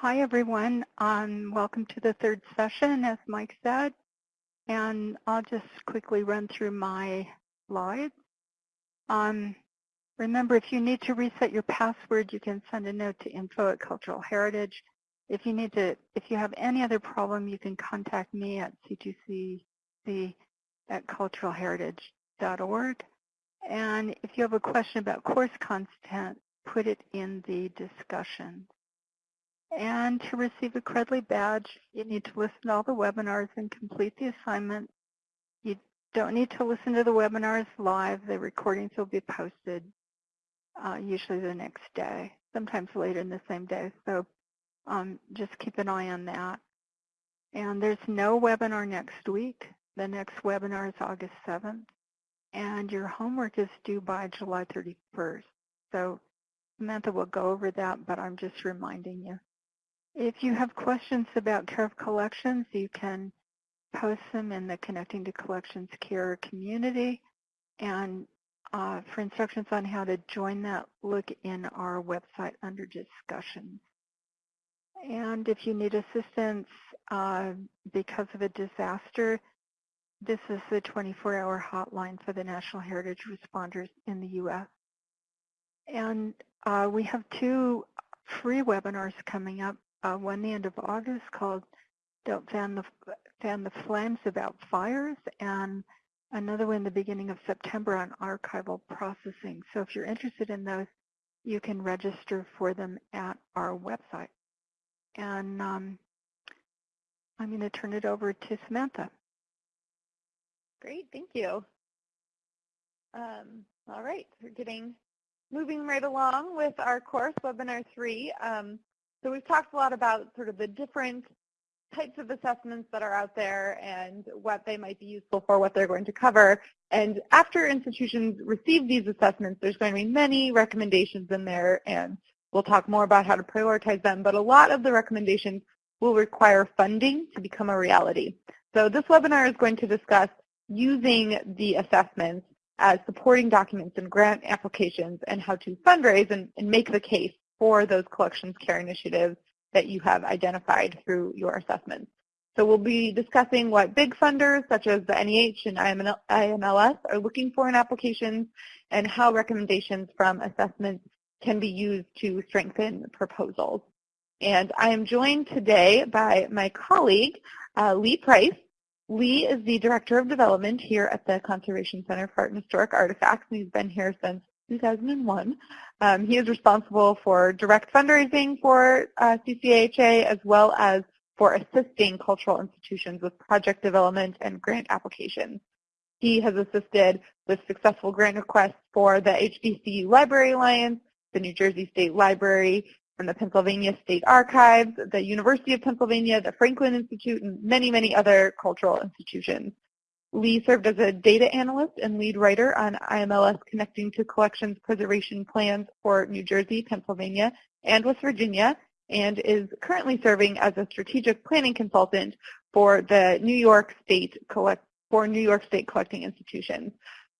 Hi, everyone. Um, welcome to the third session, as Mike said. And I'll just quickly run through my slides. Um, remember, if you need to reset your password, you can send a note to info at Cultural Heritage. If you need to, if you have any other problem, you can contact me at c2cc at culturalheritage.org. And if you have a question about course content, put it in the discussion. And to receive a Credly badge, you need to listen to all the webinars and complete the assignment. You don't need to listen to the webinars live. The recordings will be posted uh, usually the next day, sometimes later in the same day. So um, just keep an eye on that. And there's no webinar next week. The next webinar is August 7th. And your homework is due by July 31st. So Samantha will go over that, but I'm just reminding you. If you have questions about care of collections, you can post them in the Connecting to Collections Care community. And uh, for instructions on how to join that, look in our website under discussions. And if you need assistance uh, because of a disaster, this is the 24-hour hotline for the National Heritage Responders in the U.S. And uh, we have two free webinars coming up uh, one the end of August called Don't Fan the, Fan the Flames About Fires, and another one the beginning of September on archival processing. So if you're interested in those, you can register for them at our website. And um, I'm going to turn it over to Samantha. Great, thank you. Um, all right, we're getting moving right along with our course, Webinar 3. Um, so we've talked a lot about sort of the different types of assessments that are out there and what they might be useful for, what they're going to cover. And after institutions receive these assessments, there's going to be many recommendations in there, and we'll talk more about how to prioritize them. But a lot of the recommendations will require funding to become a reality. So this webinar is going to discuss using the assessments as supporting documents in grant applications and how to fundraise and, and make the case for those collections care initiatives that you have identified through your assessments. So we'll be discussing what big funders such as the NEH and IMLS are looking for in applications and how recommendations from assessments can be used to strengthen proposals. And I am joined today by my colleague, uh, Lee Price. Lee is the Director of Development here at the Conservation Center for Art and Historic Artifacts, and he's been here since 2001. Um, he is responsible for direct fundraising for uh, CCAHA as well as for assisting cultural institutions with project development and grant applications. He has assisted with successful grant requests for the HBCU Library Alliance, the New Jersey State Library, and the Pennsylvania State Archives, the University of Pennsylvania, the Franklin Institute, and many, many other cultural institutions. Lee served as a data analyst and lead writer on IMLS Connecting to Collections Preservation Plans for New Jersey, Pennsylvania, and West Virginia, and is currently serving as a strategic planning consultant for the New York State collect for New York State collecting institutions.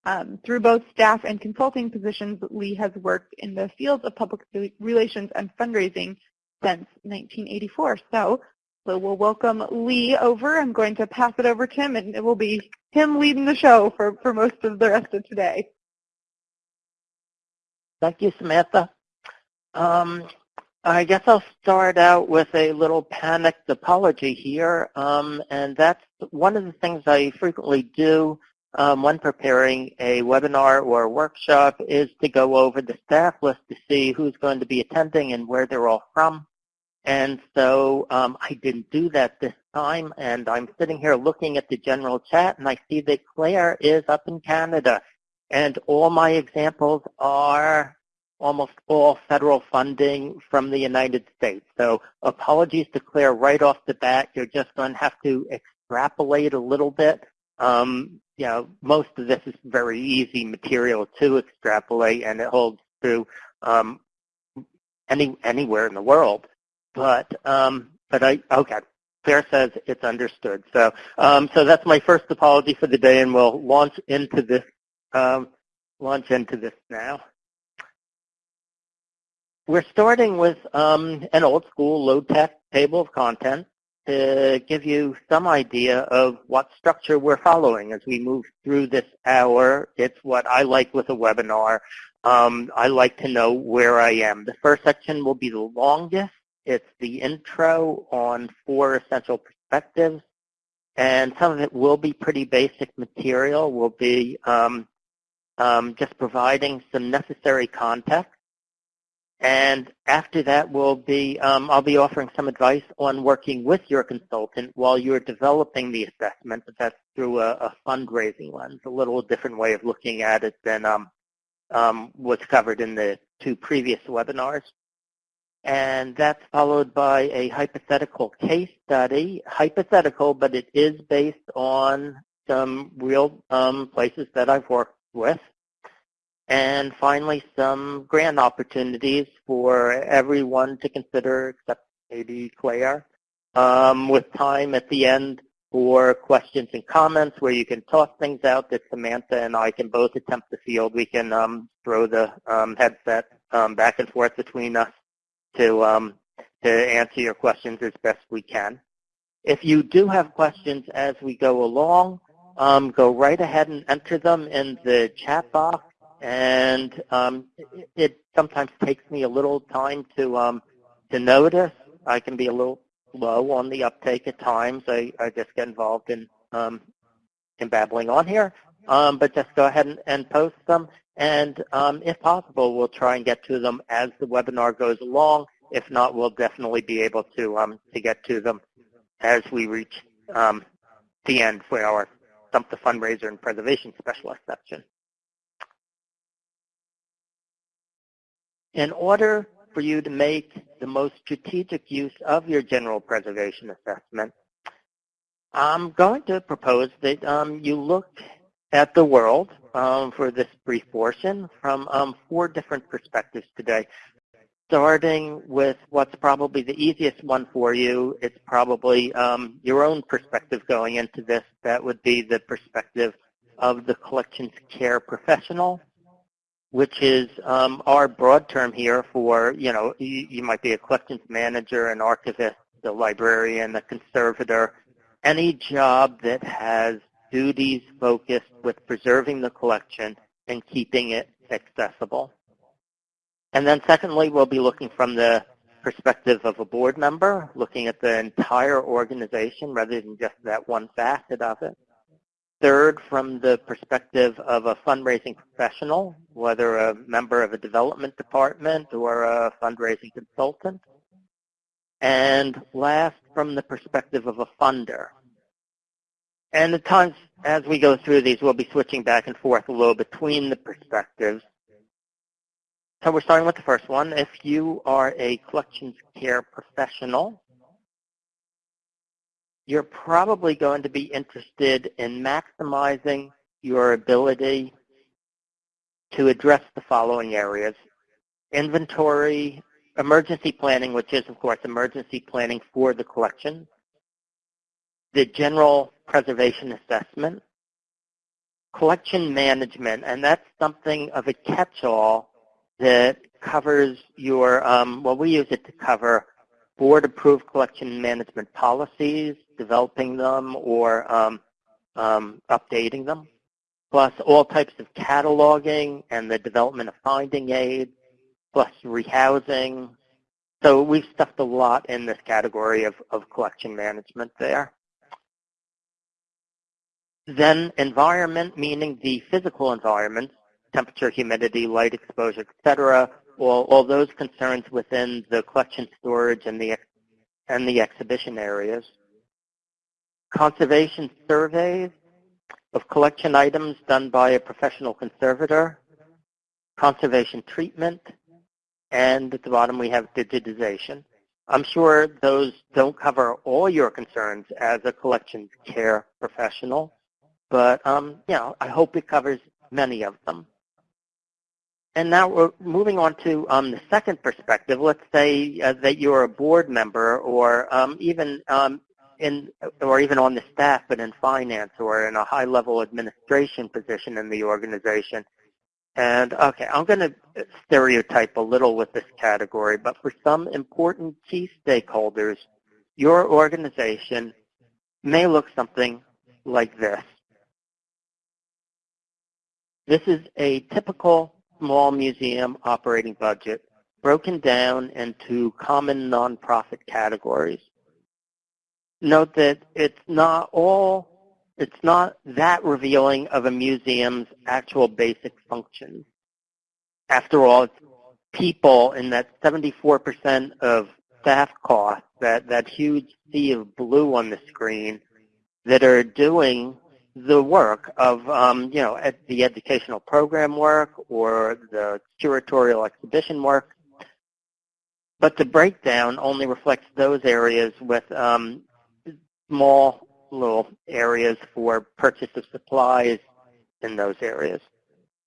Um, through both staff and consulting positions, Lee has worked in the fields of public relations and fundraising since 1984. So so we'll welcome Lee over. I'm going to pass it over to him, and it will be him leading the show for, for most of the rest of today. Thank you, Samantha. Um, I guess I'll start out with a little panicked apology here, um, and that's one of the things I frequently do um, when preparing a webinar or a workshop is to go over the staff list to see who's going to be attending and where they're all from. And so um, I didn't do that this time, and I'm sitting here looking at the general chat, and I see that Claire is up in Canada. And all my examples are almost all federal funding from the United States. So apologies to Claire right off the bat. You're just going to have to extrapolate a little bit. Um, you know, most of this is very easy material to extrapolate, and it holds true um, any, anywhere in the world. But um, but I okay. Claire says it's understood. So um, so that's my first apology for the day, and we'll launch into this um, launch into this now. we're starting with um, an old school low-tech table of contents to give you some idea of what structure we're following as we move through this hour. It's what I like with a webinar. Um, I like to know where I am. The first section will be the longest. It's the intro on four essential perspectives. And some of it will be pretty basic material. We'll be um, um, just providing some necessary context and after that, we'll be, um, I'll be offering some advice on working with your consultant while you're developing the assessment, but that's through a, a fundraising lens, a little different way of looking at it than um, um, was covered in the two previous webinars. And that's followed by a hypothetical case study, hypothetical, but it is based on some real um, places that I've worked with. And finally, some grant opportunities for everyone to consider except maybe Claire, um, with time at the end for questions and comments where you can toss things out that Samantha and I can both attempt to field. We can um, throw the um, headset um, back and forth between us to, um, to answer your questions as best we can. If you do have questions as we go along, um, go right ahead and enter them in the chat box and um, it, it, sometimes takes me a little time to um, to notice. I can be a little slow on the uptake at times. I, I just get involved in um, in babbling on here, um, but just go ahead and, and post them. And um, if possible, we'll try and get to them as the webinar goes along. If not, we'll definitely be able to um, to get to them as we reach the end for our Stump the Fundraiser and Preservation Specialist section. In order for you to make the most strategic use of your general preservation assessment, I'm going to propose that um, you look at the world um, for this brief portion from um, four different perspectives today. Starting with what's probably the easiest one for you, it's probably um, your own perspective going into this. That would be the perspective of the collections care professional which is um, our broad term here for, you know, you, you might be a collections manager, an archivist, a librarian, a conservator, any job that has duties focused with preserving the collection and keeping it accessible. And then secondly, we'll be looking from the perspective of a board member, looking at the entire organization rather than just that one facet of it. Third, from the perspective of a fundraising professional, whether a member of a development department or a fundraising consultant. And last, from the perspective of a funder. And times, as we go through these, we'll be switching back and forth a little between the perspectives. So we're starting with the first one. If you are a collections care professional, you're probably going to be interested in maximizing your ability to address the following areas. Inventory, emergency planning, which is, of course, emergency planning for the collection, the general preservation assessment, collection management, and that's something of a catch-all that covers your, um, well, we use it to cover board-approved collection management policies, developing them or um, um, updating them, plus all types of cataloging and the development of finding aids, plus rehousing. So we've stuffed a lot in this category of, of collection management there. Then environment, meaning the physical environment, temperature, humidity, light exposure, etc., all, all those concerns within the collection storage and the, and the exhibition areas conservation surveys of collection items done by a professional conservator, conservation treatment, and at the bottom we have digitization. I'm sure those don't cover all your concerns as a collections care professional, but um, you know, I hope it covers many of them. And now we're moving on to um, the second perspective. Let's say uh, that you're a board member or um, even um, in or even on the staff, but in finance or in a high-level administration position in the organization, And okay, I'm going to stereotype a little with this category, but for some important key stakeholders, your organization may look something like this. This is a typical small museum operating budget broken down into common nonprofit categories. Note that it's not all, it's not that revealing of a museum's actual basic functions. After all, it's people in that 74% of staff costs, that, that huge sea of blue on the screen, that are doing the work of, um, you know, the educational program work or the curatorial exhibition work. But the breakdown only reflects those areas with um, small little areas for purchase of supplies in those areas.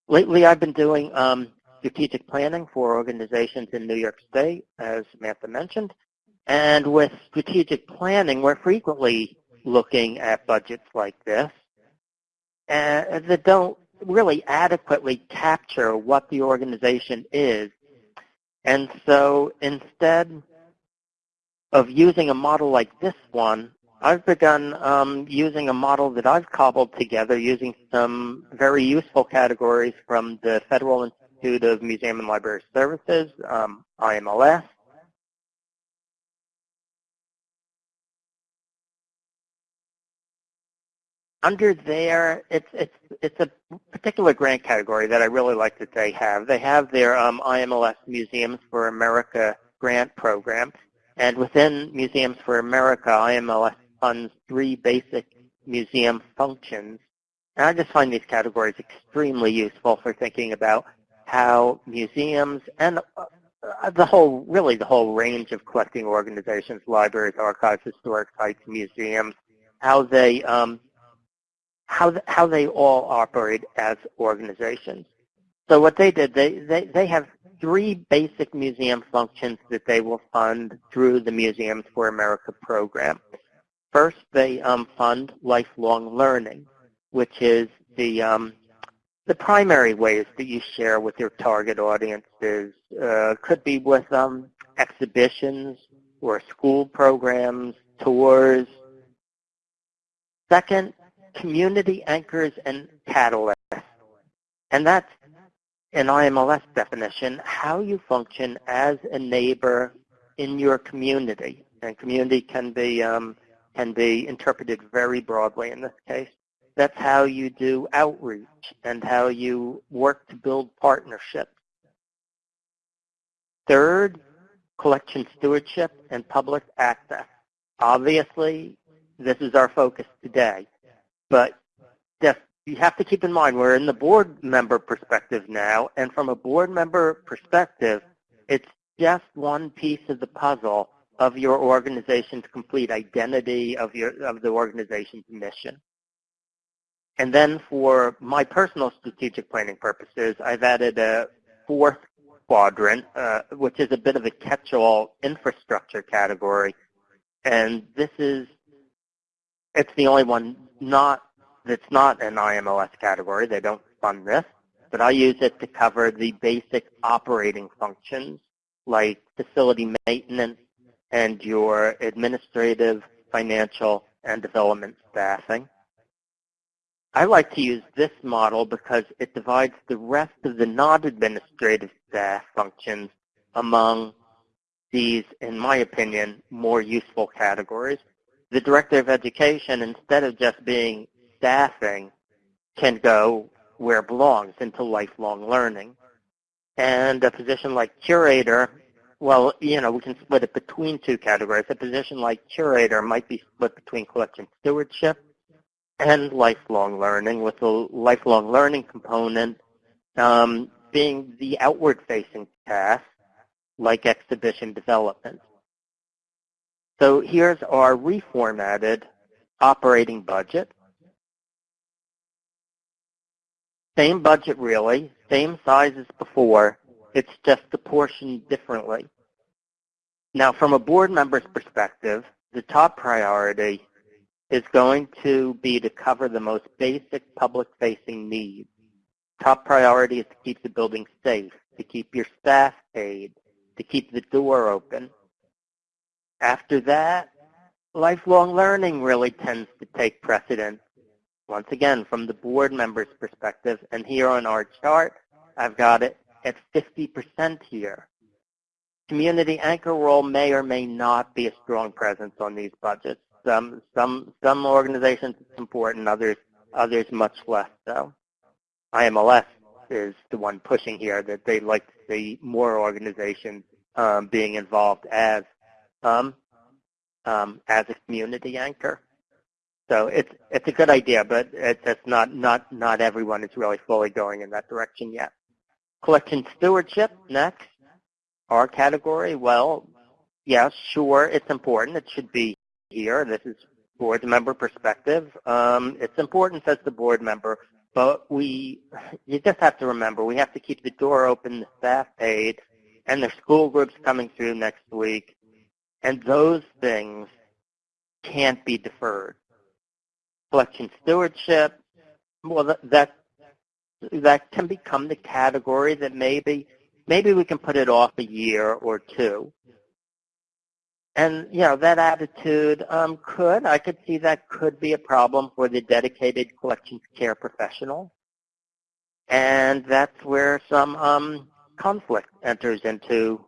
Lately, I've been doing um, strategic planning for organizations in New York State, as Samantha mentioned. And with strategic planning, we're frequently looking at budgets like this uh, that don't really adequately capture what the organization is. And so instead of using a model like this one, I've begun um, using a model that I've cobbled together using some very useful categories from the Federal Institute of Museum and Library Services, um, IMLS, under there, it's it's it's a particular grant category that I really like that they have. They have their um, IMLS Museums for America grant program, and within Museums for America, IMLS funds three basic museum functions. And I just find these categories extremely useful for thinking about how museums and uh, the whole, really the whole range of collecting organizations, libraries, archives, historic sites, museums, how they um, how, how they all operate as organizations. So what they did, they, they, they have three basic museum functions that they will fund through the Museums for America program. First, they um, fund lifelong learning, which is the, um, the primary ways that you share with your target audiences. Uh, could be with um, exhibitions or school programs, tours. Second, community anchors and catalysts. And that's an IMLS definition, how you function as a neighbor in your community. And community can be, um, can be interpreted very broadly in this case. That's how you do outreach and how you work to build partnerships. Third, collection stewardship and public access. Obviously, this is our focus today. But you have to keep in mind we're in the board member perspective now, and from a board member perspective, it's just one piece of the puzzle of your organization's complete identity of your of the organization's mission. And then for my personal strategic planning purposes, I've added a fourth quadrant, uh, which is a bit of a catch-all infrastructure category. And this is, it's the only one not that's not an IMLS category. They don't fund this, but I use it to cover the basic operating functions like facility maintenance and your administrative, financial, and development staffing. I like to use this model because it divides the rest of the non-administrative staff functions among these, in my opinion, more useful categories the director of education, instead of just being staffing, can go where it belongs, into lifelong learning. And a position like curator, well, you know, we can split it between two categories. A position like curator might be split between collection stewardship and lifelong learning, with the lifelong learning component um, being the outward-facing task, like exhibition development. So here's our reformatted operating budget. Same budget really, same size as before, it's just apportioned differently. Now from a board member's perspective, the top priority is going to be to cover the most basic public-facing needs. top priority is to keep the building safe, to keep your staff paid, to keep the door open. After that, lifelong learning really tends to take precedence. Once again, from the board member's perspective, and here on our chart, I've got it at 50% here. Community anchor role may or may not be a strong presence on these budgets. Some, some, some organizations it's important, others, others much less so. IMLS is the one pushing here that they'd like to see more organizations um, being involved as um, um, as a community anchor. So it's it's a good idea, but it's, it's not not not everyone is really fully going in that direction yet. Collection stewardship next. Our category, well, yes, sure, it's important. It should be here. This is board member perspective. Um, it's important as the board member, but we, you just have to remember, we have to keep the door open, the staff paid, and the school groups coming through next week. And those things can't be deferred. Collection stewardship, well, that, that, can become the category that maybe, maybe we can put it off a year or two. And, you know, that attitude um, could, I could see that could be a problem for the dedicated collections care professional. And that's where some um, conflict enters into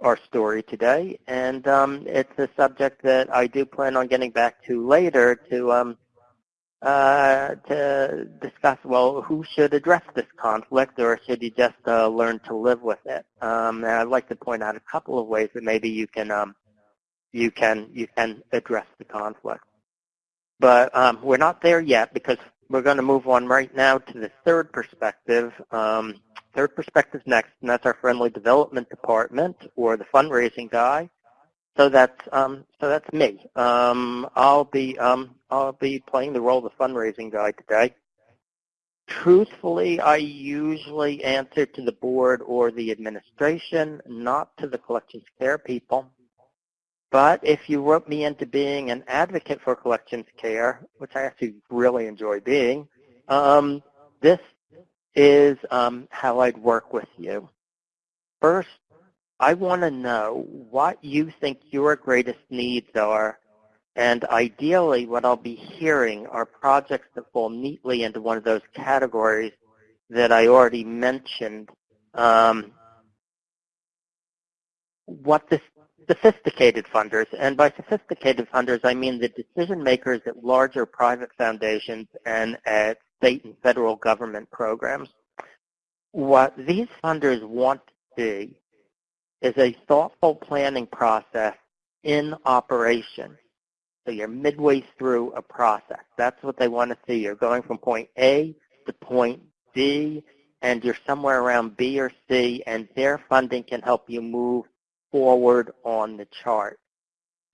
our story today. And um, it's a subject that I do plan on getting back to later to um, uh, to discuss, well, who should address this conflict or should you just uh, learn to live with it? Um, and I'd like to point out a couple of ways that maybe you can um, you can you can address the conflict. But um, we're not there yet because we're going to move on right now to the third perspective. Um, third perspective next, and that's our friendly development department or the fundraising guy. So that's um, so that's me. Um, I'll be um, I'll be playing the role of the fundraising guy today. Truthfully, I usually answer to the board or the administration, not to the collections care people. But if you wrote me into being an advocate for collections care, which I actually really enjoy being, um, this is um, how I'd work with you. First, I want to know what you think your greatest needs are, and ideally what I'll be hearing are projects that fall neatly into one of those categories that I already mentioned. Um, what the sophisticated funders, and by sophisticated funders I mean the decision makers at larger private foundations and at state and federal government programs. What these funders want to see is a thoughtful planning process in operation. So you're midway through a process. That's what they want to see. You're going from point A to point B, and you're somewhere around B or C, and their funding can help you move forward on the chart.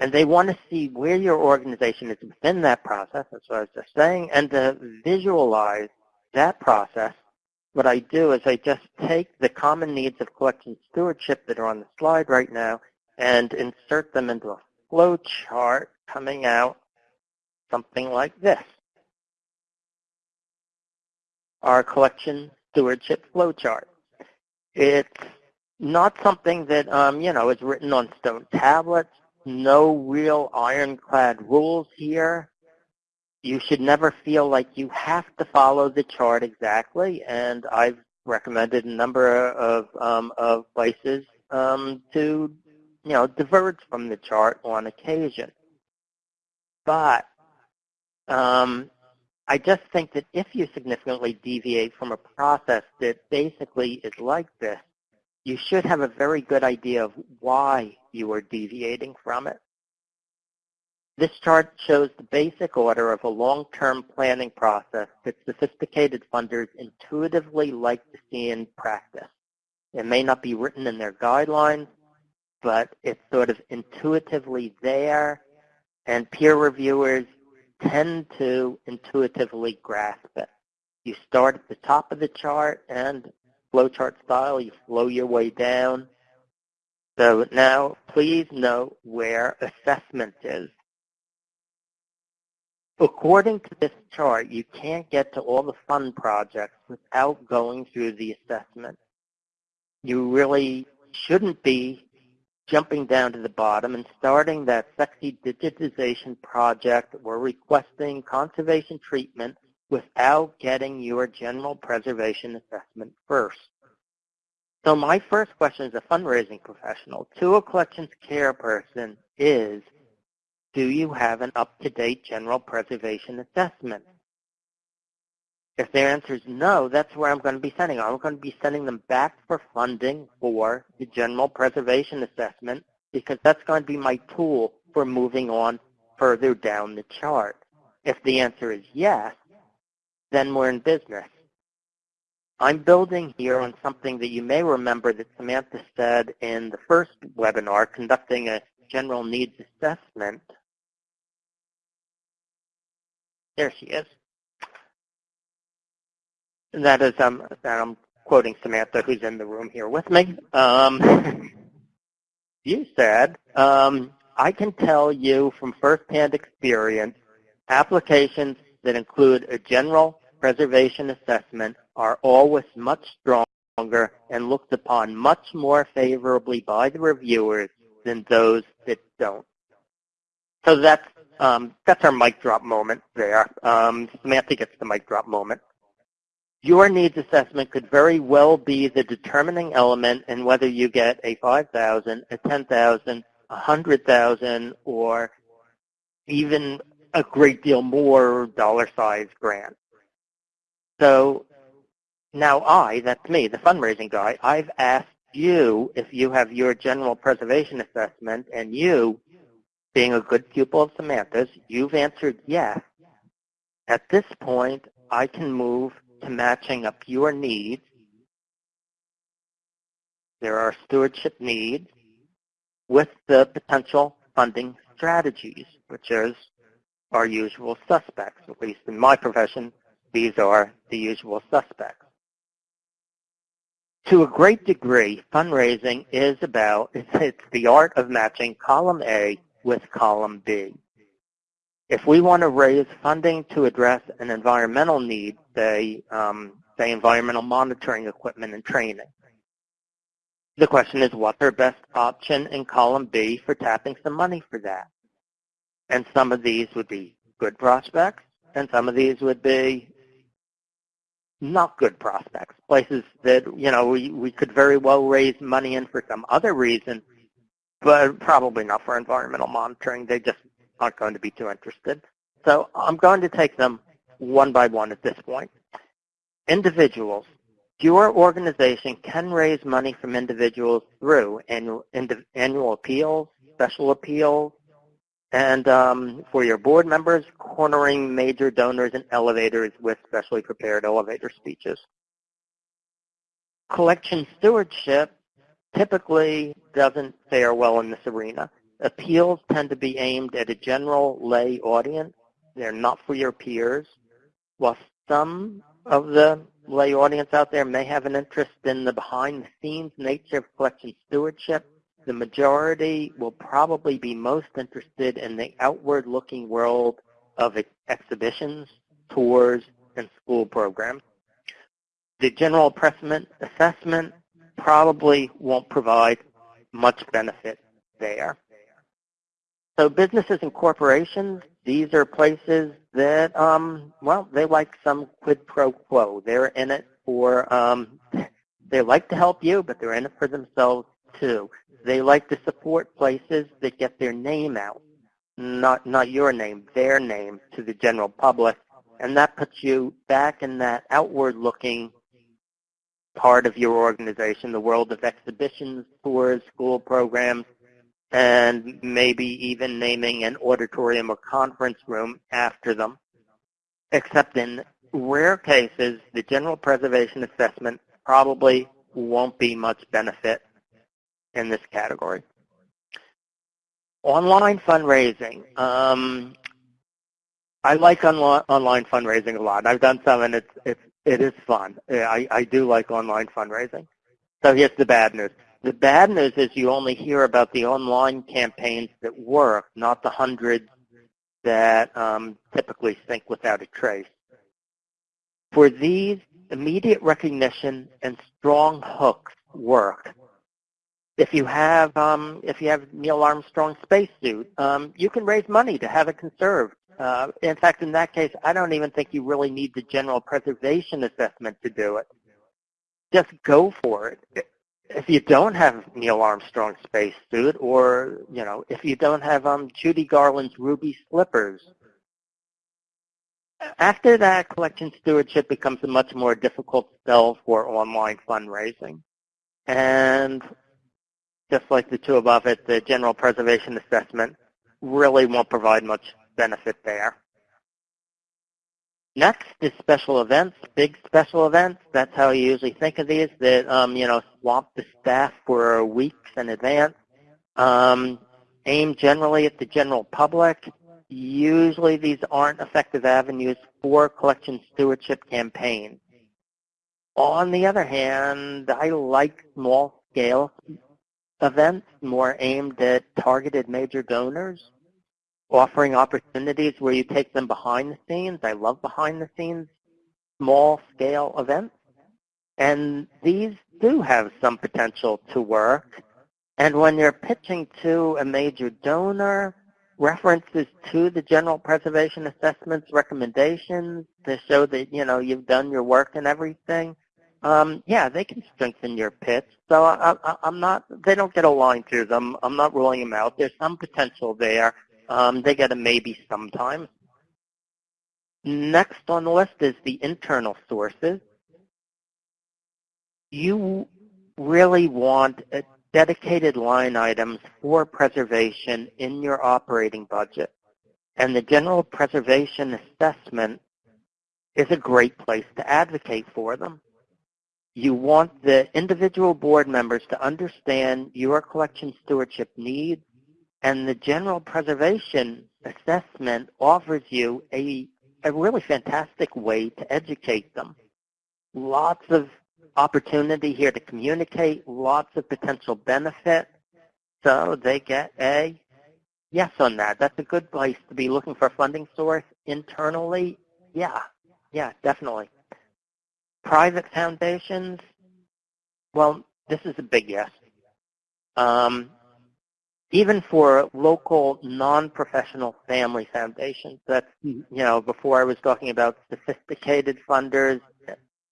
And they want to see where your organization is within that process, that's what I was just saying, and to visualize that process, what I do is I just take the common needs of collection stewardship that are on the slide right now and insert them into a flow chart coming out something like this. Our collection stewardship flow chart. It's not something that, um, you know, is written on stone tablets. No real ironclad rules here. You should never feel like you have to follow the chart exactly, and I've recommended a number of, um, of places um, to, you know, diverge from the chart on occasion. But um, I just think that if you significantly deviate from a process that basically is like this, you should have a very good idea of why you are deviating from it. This chart shows the basic order of a long-term planning process that sophisticated funders intuitively like to see in practice. It may not be written in their guidelines, but it's sort of intuitively there, and peer reviewers tend to intuitively grasp it. You start at the top of the chart, and flowchart style. You flow your way down. So now please note where assessment is. according to this chart, you can't get to all the fun projects without going through the assessment. You really shouldn't be jumping down to the bottom and starting that sexy digitization project or requesting conservation treatment without getting your general preservation assessment first. So my first question as a fundraising professional to a collections care person is, do you have an up-to-date general preservation assessment? If their answer is no, that's where I'm going to be sending. I'm going to be sending them back for funding for the general preservation assessment because that's going to be my tool for moving on further down the chart. If the answer is yes, then we're in business. I'm building here on something that you may remember that Samantha said in the first webinar, conducting a general needs assessment. There she is. And that is, um, I'm quoting Samantha, who's in the room here with me. Um, you said, um, I can tell you from firsthand experience, applications that include a general preservation assessment are always much stronger and looked upon much more favorably by the reviewers than those that don't. So that's um, that's our mic drop moment there. Um, Samantha gets the mic drop moment. Your needs assessment could very well be the determining element in whether you get a 5,000, a 10,000, a 100,000, or even a great deal more dollar size grant. So now I, that's me, the fundraising guy, I've asked you if you have your general preservation assessment and you, being a good pupil of Samantha's, you've answered yes. At this point, I can move to matching up your needs. There are stewardship needs with the potential funding strategies, which is our usual suspects. At least in my profession, these are the usual suspects. To a great degree, fundraising is about, it's the art of matching column A with column B. If we want to raise funding to address an environmental need, say, um, say environmental monitoring equipment and training, the question is what's our best option in column B for tapping some money for that? And some of these would be good prospects, and some of these would be not good prospects, places that, you know, we, we could very well raise money in for some other reason, but probably not for environmental monitoring. They just aren't going to be too interested. So I'm going to take them one by one at this point. Individuals. Your organization can raise money from individuals through annual, annual appeals, special appeals, and um, for your board members, cornering major donors and elevators with specially prepared elevator speeches. Collection stewardship typically doesn't fare well in this arena. Appeals tend to be aimed at a general lay audience. They're not for your peers. While some of the lay audience out there may have an interest in the behind-the-scenes nature of collection stewardship, the majority will probably be most interested in the outward-looking world of exhibitions, tours, and school programs. The general assessment probably won't provide much benefit there. So businesses and corporations, these are places that, um, well, they like some quid pro quo. They're in it for, um, they like to help you, but they're in it for themselves too. They like to support places that get their name out, not not your name, their name to the general public, and that puts you back in that outward-looking part of your organization, the world of exhibitions, tours, school programs, and maybe even naming an auditorium or conference room after them. Except in rare cases, the general preservation assessment probably won't be much benefit in this category. Online fundraising. Um, I like online fundraising a lot. I've done some, and it's it's it is fun. I I do like online fundraising. So here's the bad news. The bad news is you only hear about the online campaigns that work, not the hundreds that um, typically sink without a trace. For these, immediate recognition and strong hooks work. If you have um, if you have Neil Armstrong spacesuit, um, you can raise money to have it conserved. Uh, in fact, in that case, I don't even think you really need the general preservation assessment to do it. Just go for it. If you don't have Neil Armstrong's spacesuit, or you know, if you don't have um, Judy Garland's ruby slippers, after that, collection stewardship becomes a much more difficult sell for online fundraising. And just like the two above it, the general preservation assessment really won't provide much benefit there. Next is special events, big special events. That's how you usually think of these, that, um, you know, swamp the staff for weeks in advance. Um, aimed generally at the general public. Usually these aren't effective avenues for collection stewardship campaigns. On the other hand, I like small-scale events more aimed at targeted major donors, offering opportunities where you take them behind the scenes. I love behind-the-scenes small-scale events. And these do have some potential to work. And when you're pitching to a major donor, references to the general preservation assessment's recommendations to show that, you know, you've done your work and everything, um, yeah, they can strengthen your pitch. So I, I, I'm not, they don't get a line through them. I'm not ruling them out. There's some potential there. Um, they get a maybe sometimes. Next on the list is the internal sources. You really want dedicated line items for preservation in your operating budget. And the general preservation assessment is a great place to advocate for them. You want the individual board members to understand your collection stewardship needs, and the general preservation assessment offers you a, a really fantastic way to educate them. Lots of opportunity here to communicate, lots of potential benefit, so they get a yes on that. That's a good place to be looking for a funding source internally. Yeah, yeah, definitely. Private foundations, well, this is a big yes. Um, even for local non-professional family foundations, that's, you know, before I was talking about sophisticated funders,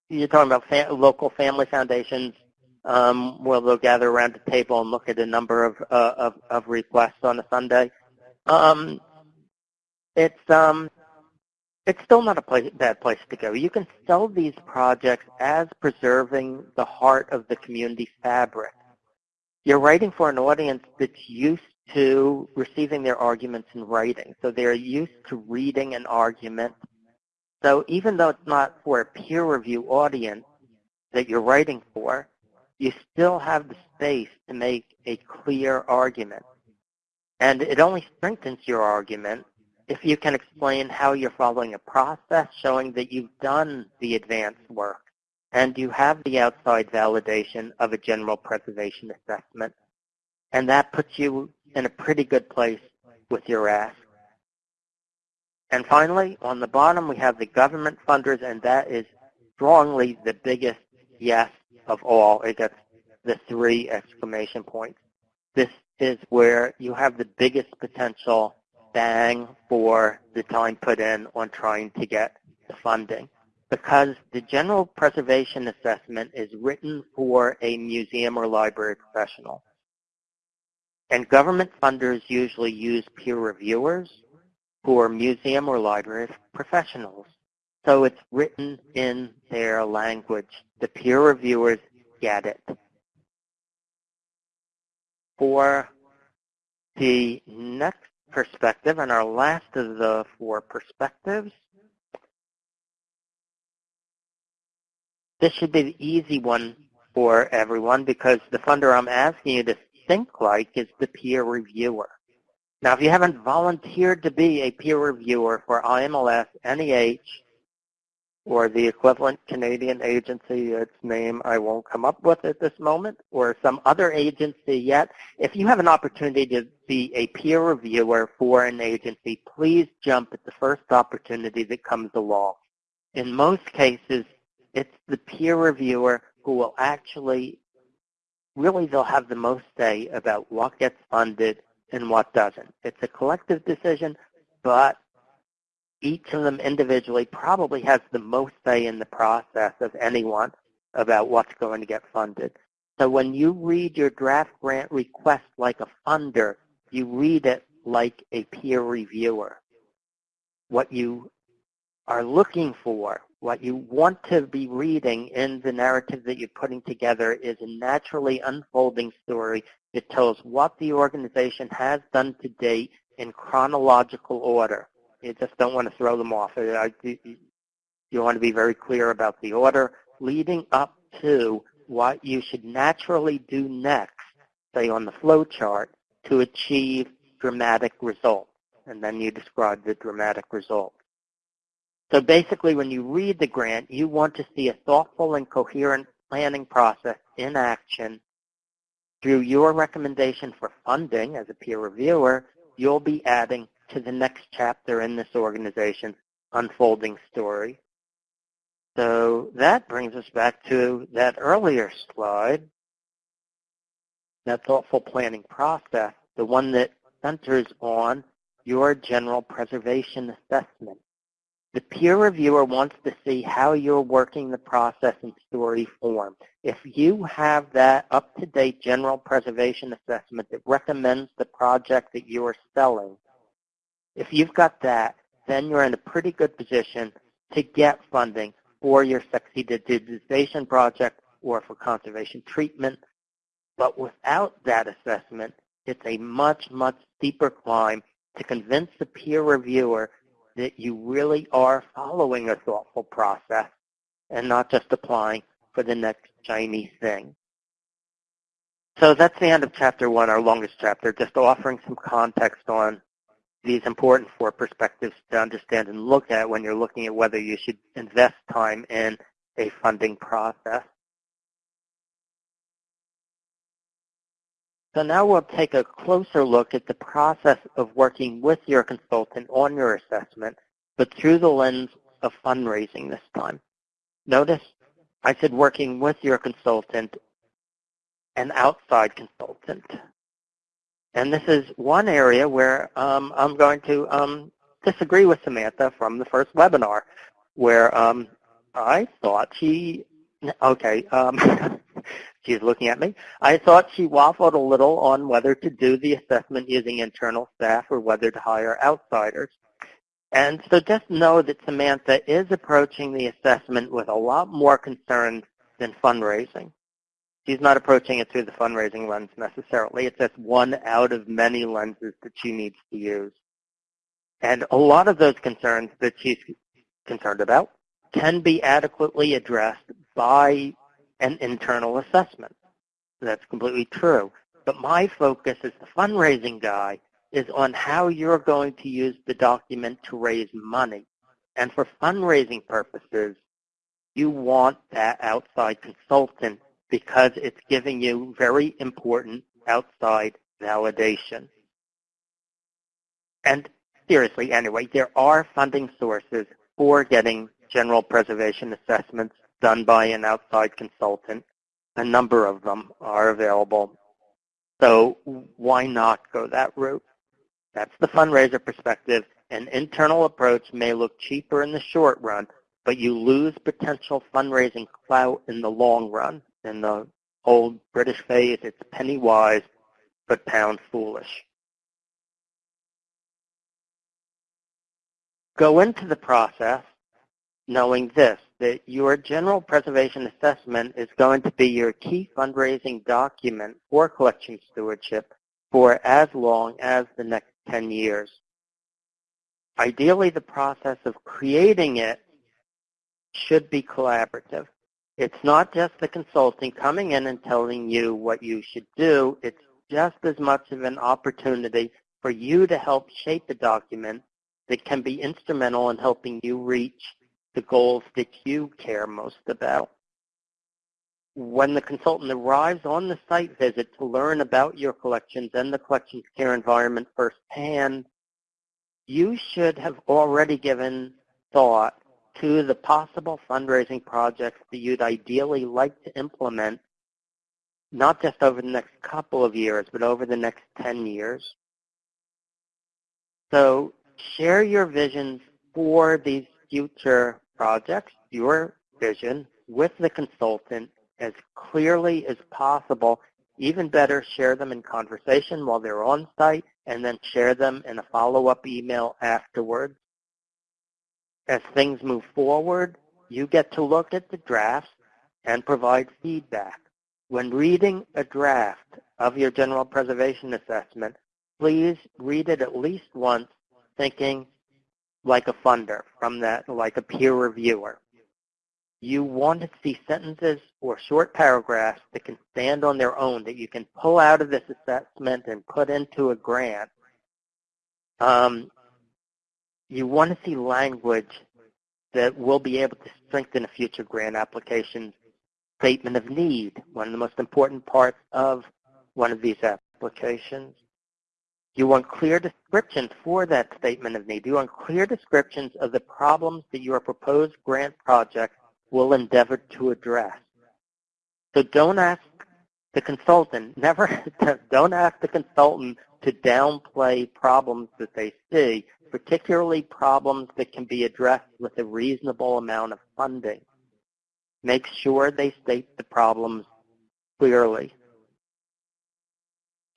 you're talking about fa local family foundations um, where they'll gather around the table and look at a number of, uh, of, of requests on a Sunday. Um, it's um, it's still not a place, bad place to go. You can sell these projects as preserving the heart of the community fabric. You're writing for an audience that's used to receiving their arguments in writing. So they're used to reading an argument. So even though it's not for a peer review audience that you're writing for, you still have the space to make a clear argument. And it only strengthens your argument if you can explain how you're following a process showing that you've done the advanced work and you have the outside validation of a general preservation assessment. And that puts you in a pretty good place with your ask. And finally, on the bottom, we have the government funders, and that is strongly the biggest yes of all. It gets the three exclamation points. This is where you have the biggest potential bang for the time put in on trying to get the funding because the general preservation assessment is written for a museum or library professional. And government funders usually use peer reviewers who are museum or library professionals. So it's written in their language. The peer reviewers get it. For the next perspective and our last of the four perspectives. This should be the easy one for everyone because the funder I'm asking you to think like is the peer reviewer. Now, if you haven't volunteered to be a peer reviewer for IMLS, NEH, or the equivalent Canadian agency, its name I won't come up with at this moment, or some other agency yet, if you have an opportunity to be a peer reviewer for an agency, please jump at the first opportunity that comes along. In most cases, it's the peer reviewer who will actually, really they'll have the most say about what gets funded and what doesn't. It's a collective decision, but each of them individually probably has the most say in the process of anyone about what's going to get funded. So when you read your draft grant request like a funder, you read it like a peer reviewer. What you are looking for, what you want to be reading in the narrative that you're putting together is a naturally unfolding story that tells what the organization has done to date in chronological order. You just don't want to throw them off. Uh, you want to be very clear about the order leading up to what you should naturally do next, say on the flow chart, to achieve dramatic results. And then you describe the dramatic result. So basically, when you read the grant, you want to see a thoughtful and coherent planning process in action. Through your recommendation for funding as a peer reviewer, you'll be adding to the next chapter in this organization's unfolding story. So that brings us back to that earlier slide, that thoughtful planning process, the one that centers on your general preservation assessment. The peer reviewer wants to see how you're working the process in story form. If you have that up-to-date general preservation assessment that recommends the project that you are selling, if you've got that, then you're in a pretty good position to get funding for your sexy digitization project or for conservation treatment. But without that assessment, it's a much, much steeper climb to convince the peer reviewer that you really are following a thoughtful process and not just applying for the next shiny thing. So that's the end of chapter one, our longest chapter, just offering some context on these important four perspectives to understand and look at when you're looking at whether you should invest time in a funding process. So now we'll take a closer look at the process of working with your consultant on your assessment, but through the lens of fundraising this time. Notice I said working with your consultant, an outside consultant. And this is one area where um, I'm going to um, disagree with Samantha from the first webinar, where um, I thought she, okay, um, she's looking at me. I thought she waffled a little on whether to do the assessment using internal staff or whether to hire outsiders. And so just know that Samantha is approaching the assessment with a lot more concern than fundraising she's not approaching it through the fundraising lens necessarily. It's just one out of many lenses that she needs to use. And a lot of those concerns that she's concerned about can be adequately addressed by an internal assessment. That's completely true. But my focus as the fundraising guy is on how you're going to use the document to raise money. And for fundraising purposes, you want that outside consultant because it's giving you very important outside validation. And seriously, anyway, there are funding sources for getting general preservation assessments done by an outside consultant. A number of them are available. So why not go that route? That's the fundraiser perspective. An internal approach may look cheaper in the short run, but you lose potential fundraising clout in the long run in the old British phrase, it's penny wise but pound foolish. Go into the process knowing this, that your general preservation assessment is going to be your key fundraising document for collection stewardship for as long as the next 10 years. Ideally, the process of creating it should be collaborative. It's not just the consulting coming in and telling you what you should do. It's just as much of an opportunity for you to help shape a document that can be instrumental in helping you reach the goals that you care most about. When the consultant arrives on the site visit to learn about your collections and the collections care environment firsthand, you should have already given thought to the possible fundraising projects that you'd ideally like to implement, not just over the next couple of years, but over the next 10 years. So share your visions for these future projects, your vision, with the consultant as clearly as possible. Even better, share them in conversation while they're on site and then share them in a follow-up email afterwards. As things move forward, you get to look at the drafts and provide feedback. When reading a draft of your general preservation assessment, please read it at least once thinking like a funder from that, like a peer reviewer. You want to see sentences or short paragraphs that can stand on their own, that you can pull out of this assessment and put into a grant. Um, you want to see language that will be able to strengthen a future grant application statement of need, one of the most important parts of one of these applications. You want clear descriptions for that statement of need. You want clear descriptions of the problems that your proposed grant project will endeavor to address. So don't ask the consultant, never, don't ask the consultant to downplay problems that they see, particularly problems that can be addressed with a reasonable amount of funding. Make sure they state the problems clearly.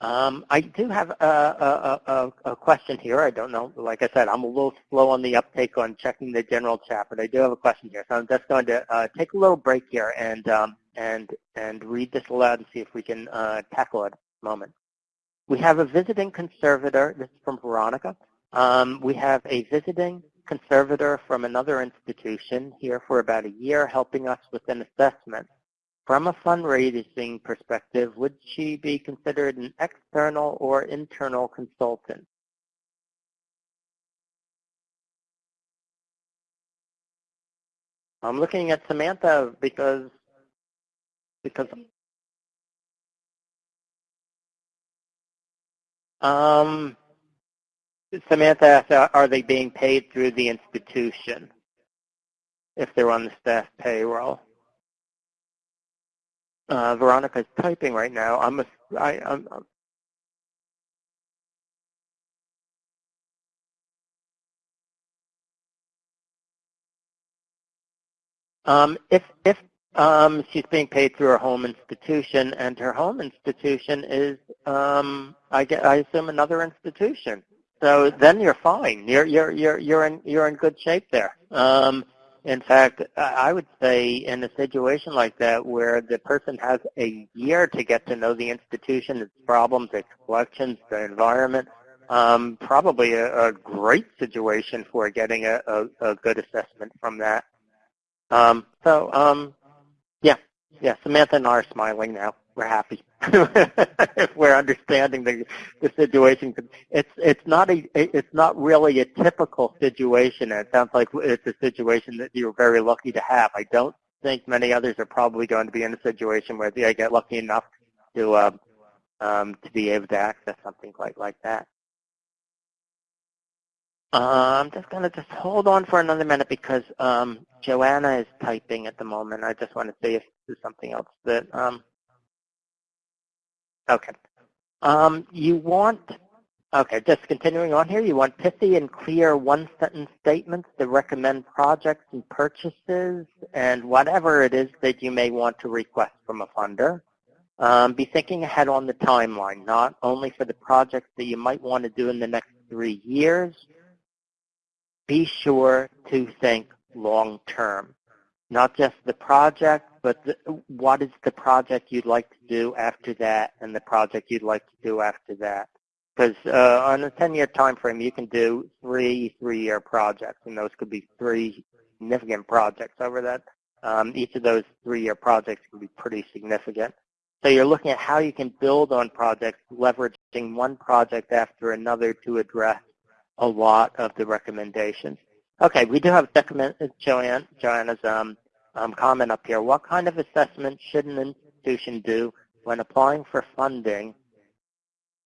Um, I do have a, a, a, a, question here. I don't know. Like I said, I'm a little slow on the uptake on checking the general chat, but I do have a question here. So I'm just going to uh, take a little break here and um, and and read this aloud and see if we can uh, tackle it moment. We have a visiting conservator. This is from Veronica. Um, we have a visiting conservator from another institution here for about a year helping us with an assessment. From a fundraising perspective, would she be considered an external or internal consultant? I'm looking at Samantha because because um, Samantha asked, are they being paid through the institution if they're on the staff payroll? Uh, Veronica's typing right now. I'm a, I, I'm, um, if if um, she's being paid through her home institution, and her home institution is, um, I, get, I assume, another institution. So then you're fine. You're you're you're you're in you're in good shape there. Um, in fact, I would say in a situation like that where the person has a year to get to know the institution, its problems, its collections, the environment, um, probably a, a, great situation for getting a, a, a good assessment from that. Um, so, um, yeah, Samantha and I are smiling now. We're happy if we're understanding the, the situation. It's it's not a it's not really a typical situation. It sounds like it's a situation that you're very lucky to have. I don't think many others are probably going to be in a situation where they get lucky enough to uh, um, to be able to access something like like that. Uh, I'm just going to just hold on for another minute because um, Joanna is typing at the moment. I just want to see if there's something else that um, Okay. Um, you want, okay, just continuing on here, you want pithy and clear one-sentence statements to recommend projects and purchases and whatever it is that you may want to request from a funder. Um, be thinking ahead on the timeline, not only for the projects that you might want to do in the next three years. Be sure to think long-term, not just the project, but the, what is the project you'd like to do after that and the project you'd like to do after that? Because uh, on a 10-year time frame, you can do three three-year projects, and those could be three significant projects over that. Um, each of those three-year projects can be pretty significant. So you're looking at how you can build on projects, leveraging one project after another to address a lot of the recommendations. Okay, we do have Joanne, Joanna's um, um, comment up here. What kind of assessment should an institution do when applying for funding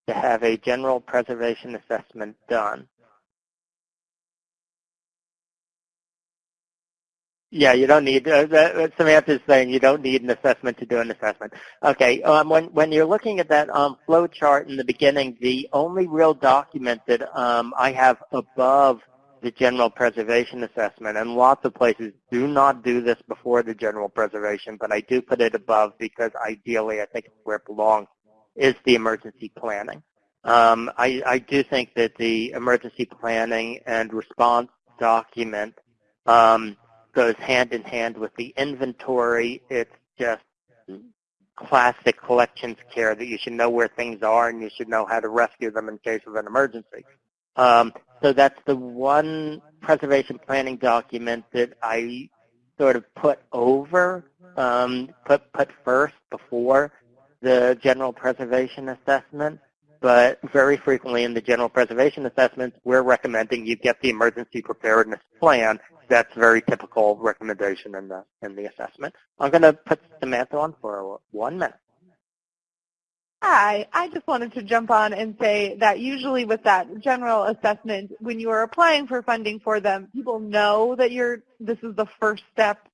to have a general preservation assessment done? Yeah, you don't need, uh, that, Samantha's saying you don't need an assessment to do an assessment. Okay, um, when, when you're looking at that um, flow chart in the beginning, the only real document that um, I have above the general preservation assessment, and lots of places do not do this before the general preservation, but I do put it above because ideally I think it's where it belongs, is the emergency planning. Um, I, I do think that the emergency planning and response document um, goes hand in hand with the inventory. It's just classic collections care that you should know where things are and you should know how to rescue them in case of an emergency. Um, so that's the one preservation planning document that I sort of put over, um, put put first before the general preservation assessment. But very frequently in the general preservation assessments, we're recommending you get the emergency preparedness plan that's very typical recommendation in the in the assessment. I'm going to put Samantha on for one minute. Hi, I just wanted to jump on and say that usually with that general assessment, when you are applying for funding for them, people know that you're this is the first step.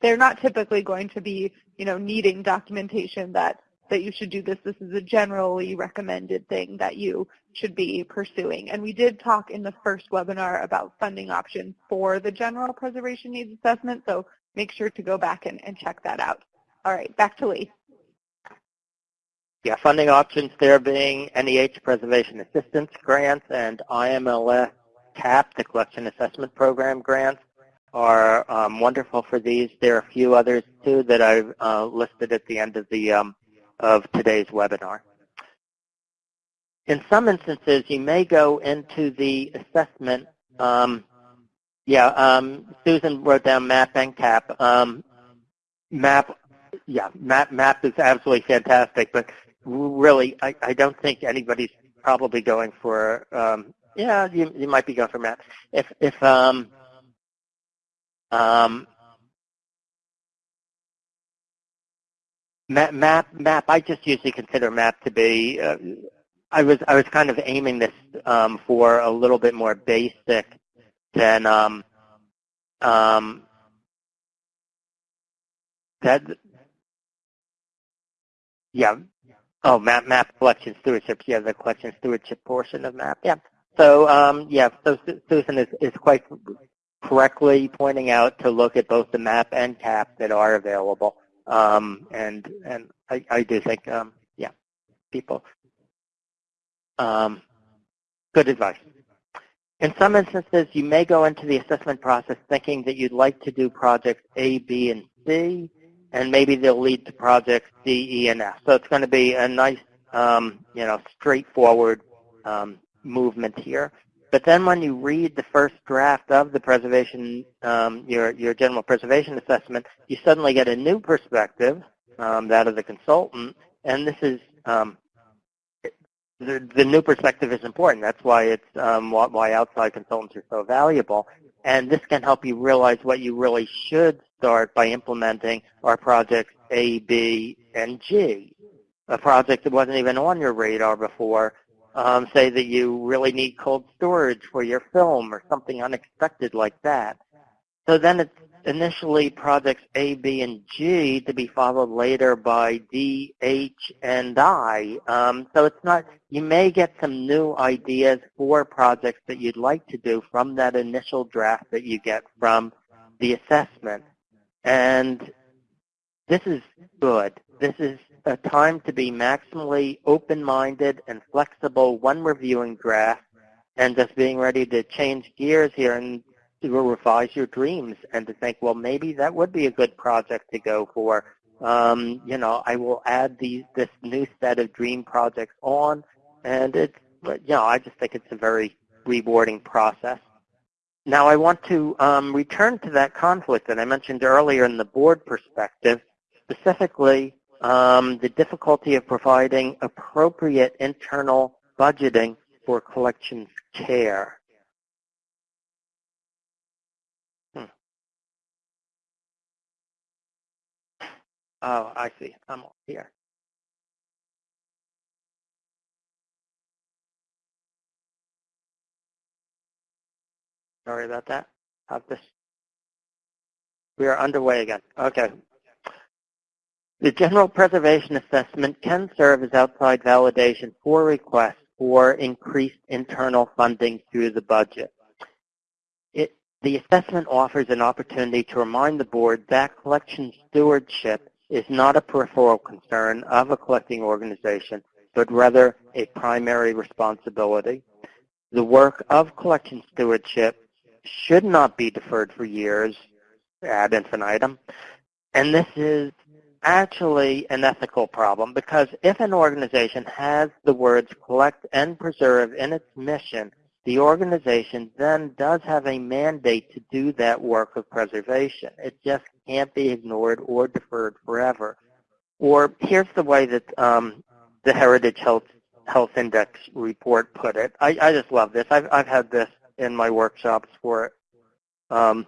They're not typically going to be, you know, needing documentation that that you should do this. This is a generally recommended thing that you should be pursuing. And we did talk in the first webinar about funding options for the general preservation needs assessment, so make sure to go back and, and check that out. All right, back to Lee. Yeah, funding options there being NEH Preservation Assistance Grants and IMLS CAP, the Collection Assessment Program grants, are um, wonderful for these. There are a few others too that I've uh, listed at the end of the um, of today's webinar. In some instances, you may go into the assessment. Um, yeah, um, Susan wrote down MAP and CAP. Um, MAP, yeah, MAP, MAP is absolutely fantastic, but really, I, I don't think anybody's probably going for. Um, yeah, you, you might be going for MAP. If if um, um, map, map, map. I just usually consider map to be. Uh, I was I was kind of aiming this um, for a little bit more basic than um, um, that. Yeah. Oh, map map collection stewardship. Yeah, the collection stewardship portion of map. Yeah. So um, yeah. So Susan is is quite correctly pointing out to look at both the map and cap that are available. Um, and and I, I do think, um, yeah, people, um, good advice. In some instances, you may go into the assessment process thinking that you'd like to do projects A, B, and C, and maybe they'll lead to projects D, E, and F. So it's going to be a nice, um, you know, straightforward um, movement here. But then when you read the first draft of the preservation, um, your, your general preservation assessment, you suddenly get a new perspective, um, that of the consultant, and this is, um, the, the new perspective is important. That's why it's um, why outside consultants are so valuable. And this can help you realize what you really should start by implementing our projects A, B, and G. A project that wasn't even on your radar before um, say that you really need cold storage for your film or something unexpected like that. So then it's initially projects A, B, and G to be followed later by D, H, and I. Um, so it's not, you may get some new ideas for projects that you'd like to do from that initial draft that you get from the assessment. And this is good. This is a time to be maximally open-minded and flexible when reviewing drafts and just being ready to change gears here and to revise your dreams and to think, well, maybe that would be a good project to go for. Um, you know, I will add these this new set of dream projects on, and it's, you know, I just think it's a very rewarding process. Now, I want to um, return to that conflict that I mentioned earlier in the board perspective, specifically um, the difficulty of providing appropriate internal budgeting for collections care. Oh, I see. I'm here. Sorry about that. Have this. We are underway again. Okay. The general preservation assessment can serve as outside validation for requests for increased internal funding through the budget. It, the assessment offers an opportunity to remind the board that collection stewardship is not a peripheral concern of a collecting organization, but rather a primary responsibility. The work of collection stewardship should not be deferred for years ad infinitum. And this is actually an ethical problem because if an organization has the words collect and preserve in its mission, the organization then does have a mandate to do that work of preservation. It just can't be ignored or deferred forever. Or here's the way that um, the Heritage Health, Health Index report put it. I, I just love this. I've, I've had this in my workshops for um,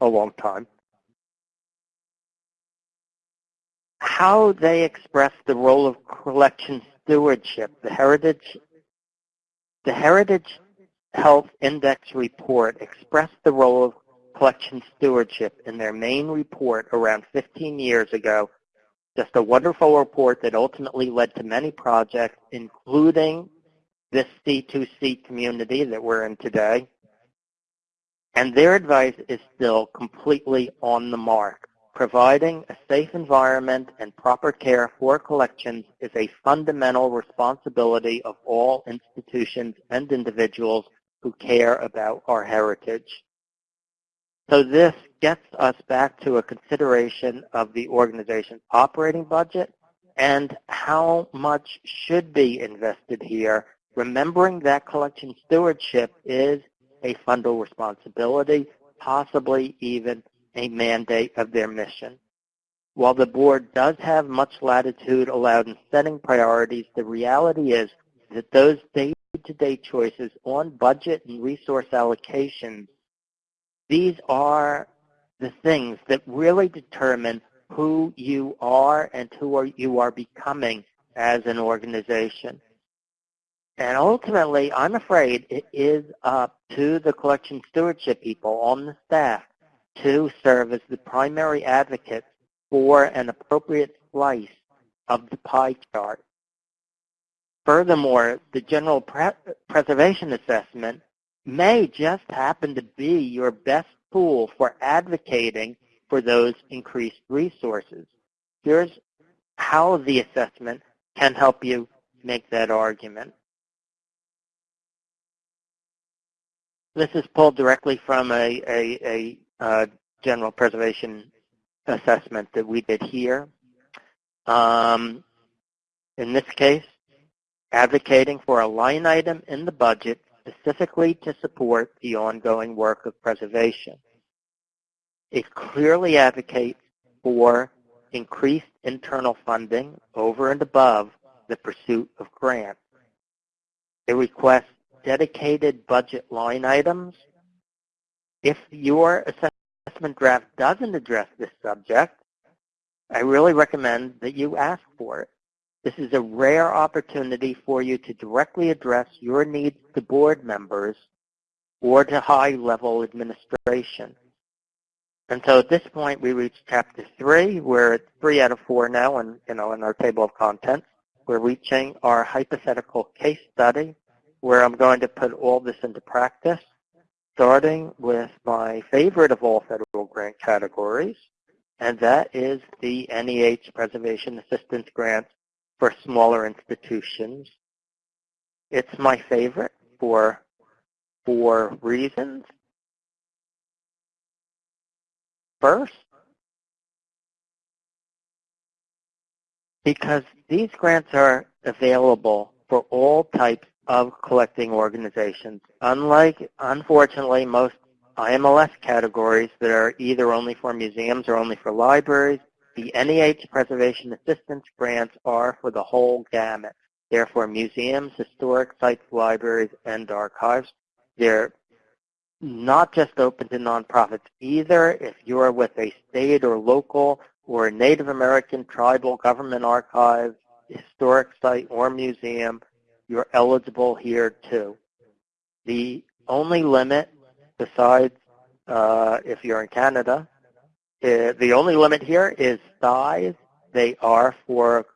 a long time. How they express the role of collection stewardship, the Heritage, the Heritage Health Index report expressed the role of collection stewardship in their main report around 15 years ago. Just a wonderful report that ultimately led to many projects, including this C2C community that we're in today. And their advice is still completely on the mark. Providing a safe environment and proper care for collections is a fundamental responsibility of all institutions and individuals who care about our heritage. So this gets us back to a consideration of the organization's operating budget and how much should be invested here, remembering that collection stewardship is a fundal responsibility, possibly even a mandate of their mission. While the board does have much latitude allowed in setting priorities, the reality is that those day-to-day choices on budget and resource allocations, these are the things that really determine who you are and who are, you are becoming as an organization. And ultimately, I'm afraid it is up to the collection stewardship people on the staff to serve as the primary advocate for an appropriate slice of the pie chart. Furthermore, the general pre preservation assessment may just happen to be your best tool for advocating for those increased resources. Here's how the assessment can help you make that argument. This is pulled directly from a, a, a general preservation assessment that we did here. Um, in this case, advocating for a line item in the budget specifically to support the ongoing work of preservation. It clearly advocates for increased internal funding over and above the pursuit of grants. It requests dedicated budget line items. If your assessment draft doesn't address this subject, I really recommend that you ask for it. This is a rare opportunity for you to directly address your needs to board members or to high-level administration. And so at this point, we reach chapter three. We're at three out of four now, and you know, in our table of contents. We're reaching our hypothetical case study where I'm going to put all this into practice, starting with my favorite of all federal grant categories, and that is the NEH Preservation Assistance Grant for smaller institutions. It's my favorite for four reasons. First, because these grants are available for all types of collecting organizations. Unlike, unfortunately, most IMLS categories that are either only for museums or only for libraries, the NEH Preservation Assistance grants are for the whole gamut. They're for museums, historic sites, libraries, and archives. They're not just open to nonprofits either. If you're with a state or local or Native American tribal government archive, historic site, or museum, you're eligible here too. The only limit, besides uh, if you're in Canada, uh, the only limit here is size. They are for,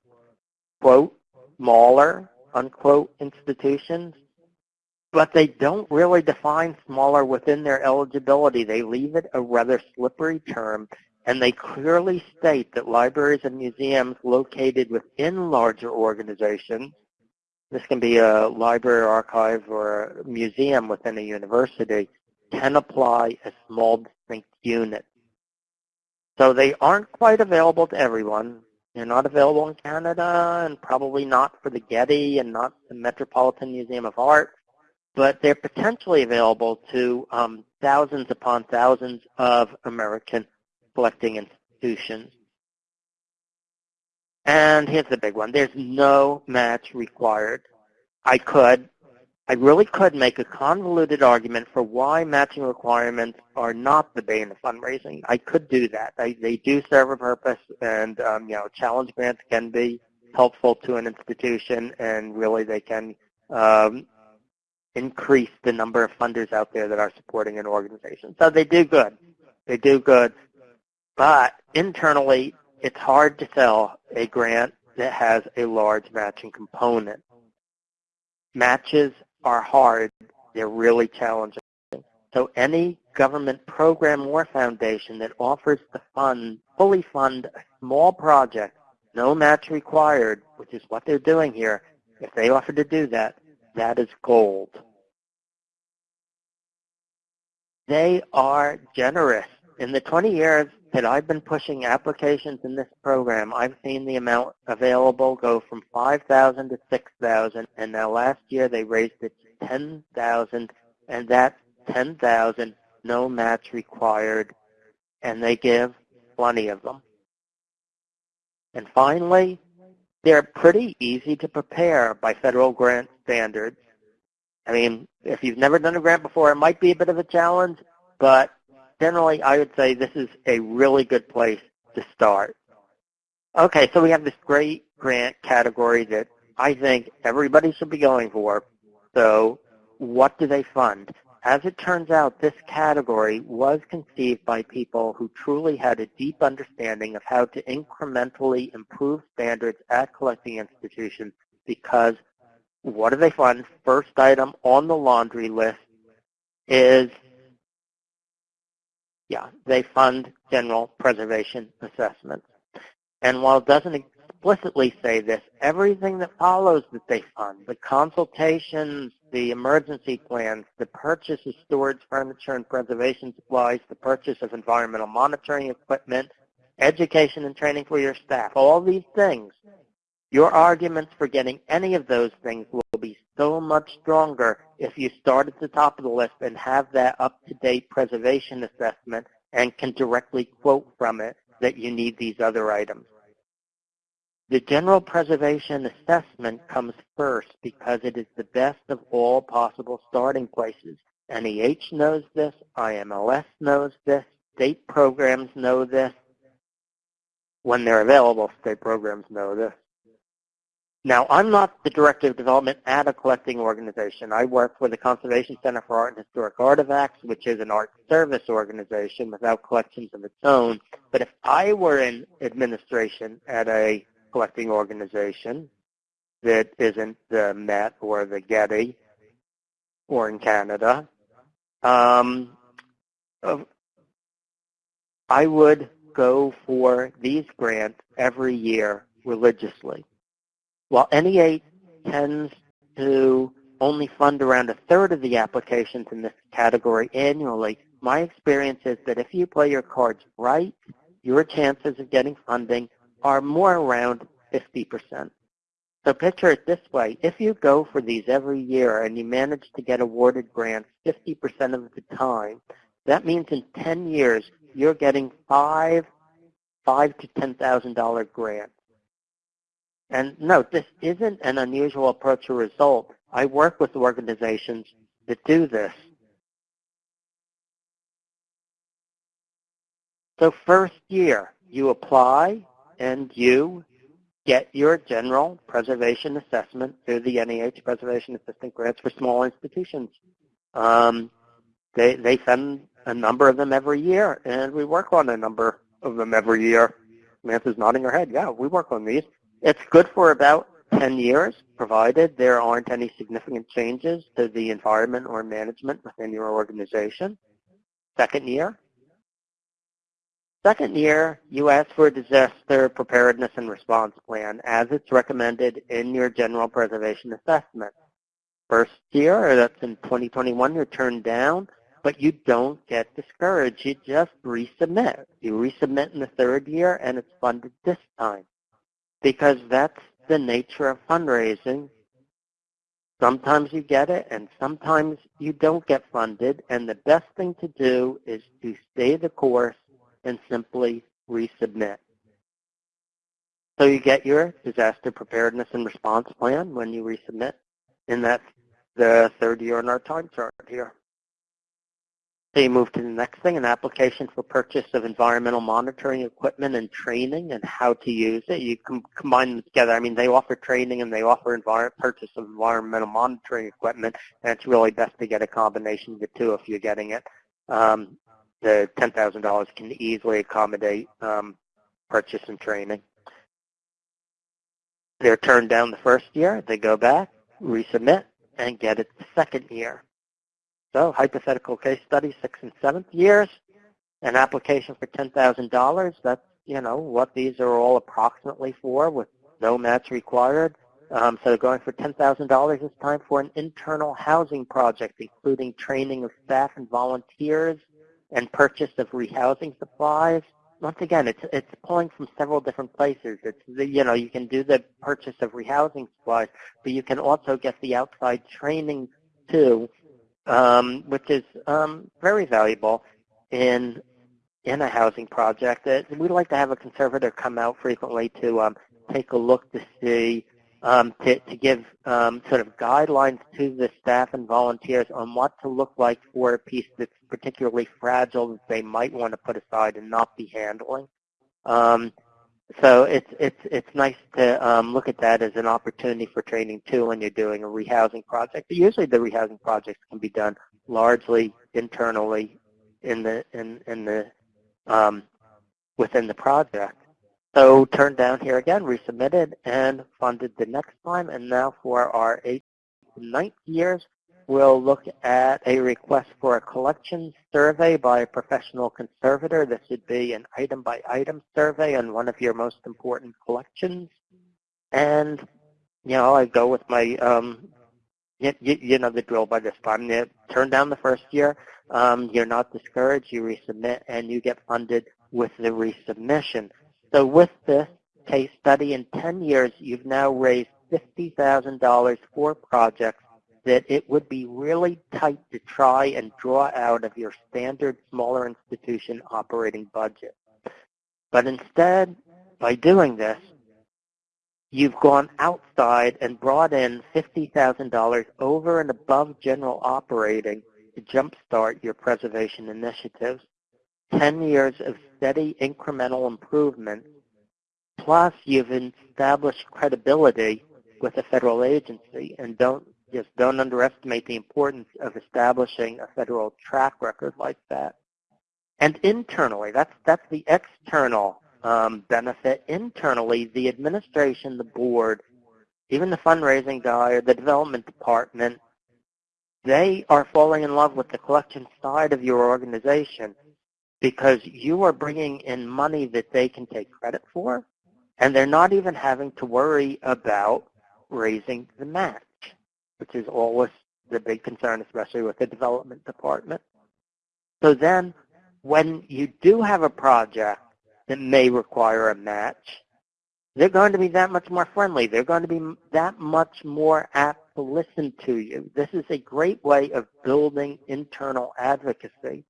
quote, smaller, unquote, institutions, but they don't really define smaller within their eligibility. They leave it a rather slippery term, and they clearly state that libraries and museums located within larger organizations, this can be a library, archive, or a museum within a university, can apply as small distinct units. So they aren't quite available to everyone. They're not available in Canada and probably not for the Getty and not the Metropolitan Museum of Art, but they're potentially available to um, thousands upon thousands of American collecting institutions. And here's the big one. There's no match required. I could, I really could make a convoluted argument for why matching requirements are not the bane of fundraising. I could do that. I, they do serve a purpose, and um, you know, challenge grants can be helpful to an institution, and really they can um, increase the number of funders out there that are supporting an organization. So they do good. They do good. But internally, it's hard to sell a grant that has a large matching component. Matches are hard. They're really challenging. So any government program or foundation that offers to fund, fully fund a small project, no match required, which is what they're doing here, if they offer to do that, that is gold. They are generous. In the 20 years that I've been pushing applications in this program, I've seen the amount available go from 5,000 to 6,000, and now last year they raised it to 10,000, and that 10,000, no match required, and they give plenty of them. And finally, they're pretty easy to prepare by federal grant standards. I mean, if you've never done a grant before, it might be a bit of a challenge, but generally I would say this is a really good place to start. Okay, so we have this great grant category that I think everybody should be going for. So what do they fund? As it turns out, this category was conceived by people who truly had a deep understanding of how to incrementally improve standards at collecting institutions because what do they fund? First item on the laundry list is yeah, they fund general preservation assessments. And while it doesn't explicitly say this, everything that follows that they fund, the consultations, the emergency plans, the purchase of storage furniture and preservation supplies, the purchase of environmental monitoring equipment, education and training for your staff, all these things, your arguments for getting any of those things so much stronger if you start at the top of the list and have that up-to-date preservation assessment and can directly quote from it that you need these other items. The general preservation assessment comes first because it is the best of all possible starting places. NEH knows this, IMLS knows this, state programs know this. When they're available, state programs know this. Now, I'm not the director of development at a collecting organization. I work for the Conservation Center for Art and Historic Artifacts, which is an art service organization without collections of its own. But if I were in administration at a collecting organization that isn't the Met or the Getty or in Canada, um, I would go for these grants every year religiously. While NEA tends to only fund around a third of the applications in this category annually, my experience is that if you play your cards right, your chances of getting funding are more around 50%. So picture it this way. If you go for these every year and you manage to get awarded grants 50% of the time, that means in 10 years you're getting five, five to $10,000 grants. And no, this isn't an unusual approach or result. I work with organizations that do this. So first year, you apply and you get your general preservation assessment through the NEH Preservation Assistance Grants for small institutions. Um, they, they send a number of them every year, and we work on a number of them every year. Samantha's nodding her head. Yeah, we work on these. It's good for about 10 years, provided there aren't any significant changes to the environment or management within your organization. Second year. Second year, you ask for a disaster preparedness and response plan as it's recommended in your general preservation assessment. First year, that's in 2021, you're turned down, but you don't get discouraged. You just resubmit. You resubmit in the third year, and it's funded this time because that's the nature of fundraising. Sometimes you get it, and sometimes you don't get funded, and the best thing to do is to stay the course and simply resubmit. So you get your disaster preparedness and response plan when you resubmit, and that's the third year in our time chart here. So you move to the next thing, an application for purchase of environmental monitoring equipment and training and how to use it. You can combine them together. I mean, they offer training and they offer purchase of environmental monitoring equipment, and it's really best to get a combination of the two if you're getting it. Um, the $10,000 can easily accommodate um, purchase and training. They're turned down the first year. They go back, resubmit, and get it the second year. So hypothetical case study, sixth and seventh years, an application for $10,000. That's, you know, what these are all approximately for with no match required. Um, so going for $10,000 this time for an internal housing project, including training of staff and volunteers and purchase of rehousing supplies. Once again, it's it's pulling from several different places. It's the, you know you can do the purchase of rehousing supplies, but you can also get the outside training too, um, which is um, very valuable in in a housing project. We like to have a conservator come out frequently to um, take a look to see um, to, to give um, sort of guidelines to the staff and volunteers on what to look like for a piece that's particularly fragile that they might want to put aside and not be handling. Um, so it's it's it's nice to um, look at that as an opportunity for training too when you're doing a rehousing project. But usually the rehousing projects can be done largely internally in the in in the um, within the project. So turned down here again, resubmitted, and funded the next time. And now for our eighth ninth years, we'll look at a request for a collection survey by a professional conservator. This would be an item-by-item survey on one of your most important collections. And, you know, I go with my, um, you, you, you know the drill by this time. Turn down the first year. Um, you're not discouraged. You resubmit, and you get funded with the resubmission. So with this case study, in 10 years, you've now raised $50,000 for projects that it would be really tight to try and draw out of your standard smaller institution operating budget. But instead, by doing this, you've gone outside and brought in $50,000 over and above general operating to jumpstart your preservation initiatives. 10 years of steady incremental improvement, plus you've established credibility with a federal agency and don't just don't underestimate the importance of establishing a federal track record like that. And internally, that's that's the external um, benefit. Internally, the administration, the board, even the fundraising guy or the development department, they are falling in love with the collection side of your organization because you are bringing in money that they can take credit for, and they're not even having to worry about raising the match, which is always the big concern, especially with the development department. So then when you do have a project that may require a match, they're going to be that much more friendly. They're going to be that much more apt to listen to you. This is a great way of building internal advocacy.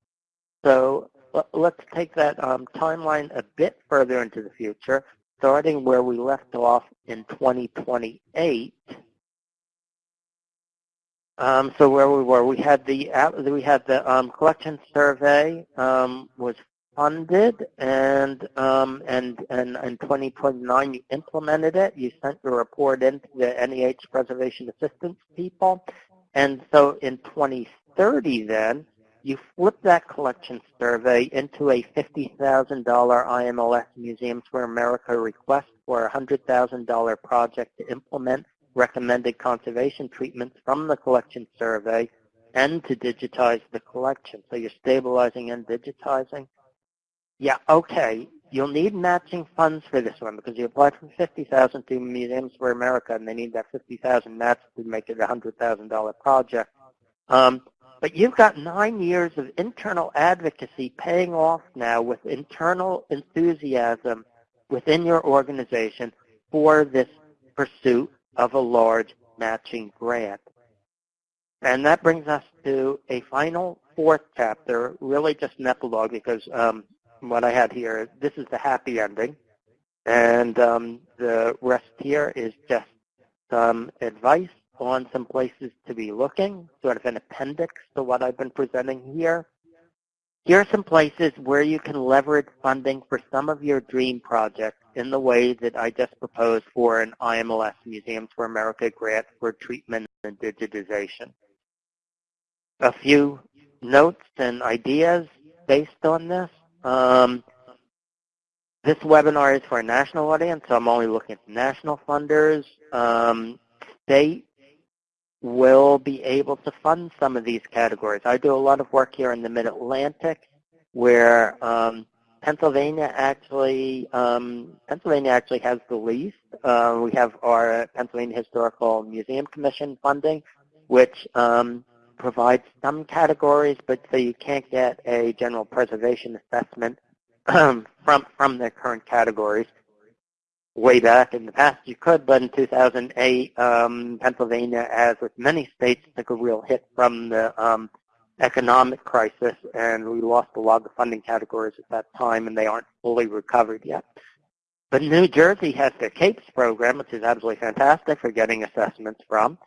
So let's take that um, timeline a bit further into the future, starting where we left off in 2028. Um, so where we were, we had the we had the um, collection survey um, was funded, and um, and and in 2029 you implemented it. You sent your report into the NEH Preservation Assistance people, and so in 2030 then you flip that collection survey into a $50,000 IMLS Museums for America request for a $100,000 project to implement recommended conservation treatments from the collection survey and to digitize the collection. So you're stabilizing and digitizing. Yeah, okay. You'll need matching funds for this one because you applied for 50000 to Museums for America and they need that 50000 matched to make it a $100,000 project. Um, but you've got nine years of internal advocacy paying off now with internal enthusiasm within your organization for this pursuit of a large matching grant. And that brings us to a final fourth chapter, really just an epilogue because um, what I had here, this is the happy ending. And um, the rest here is just some advice on some places to be looking, sort of an appendix to what I've been presenting here. Here are some places where you can leverage funding for some of your dream projects in the way that I just proposed for an IMLS Museums for America grant for treatment and digitization. A few notes and ideas based on this. Um, this webinar is for a national audience, so I'm only looking at national funders. Um, state will be able to fund some of these categories. I do a lot of work here in the Mid-Atlantic where um, Pennsylvania actually um, Pennsylvania actually has the least. Uh, we have our Pennsylvania Historical Museum Commission funding, which um, provides some categories, but so you can't get a general preservation assessment from from their current categories way back in the past you could, but in 2008, um, Pennsylvania, as with many states, took a real hit from the um, economic crisis, and we lost a lot of the funding categories at that time, and they aren't fully recovered yet. But New Jersey has their CAPES program, which is absolutely fantastic for getting assessments from.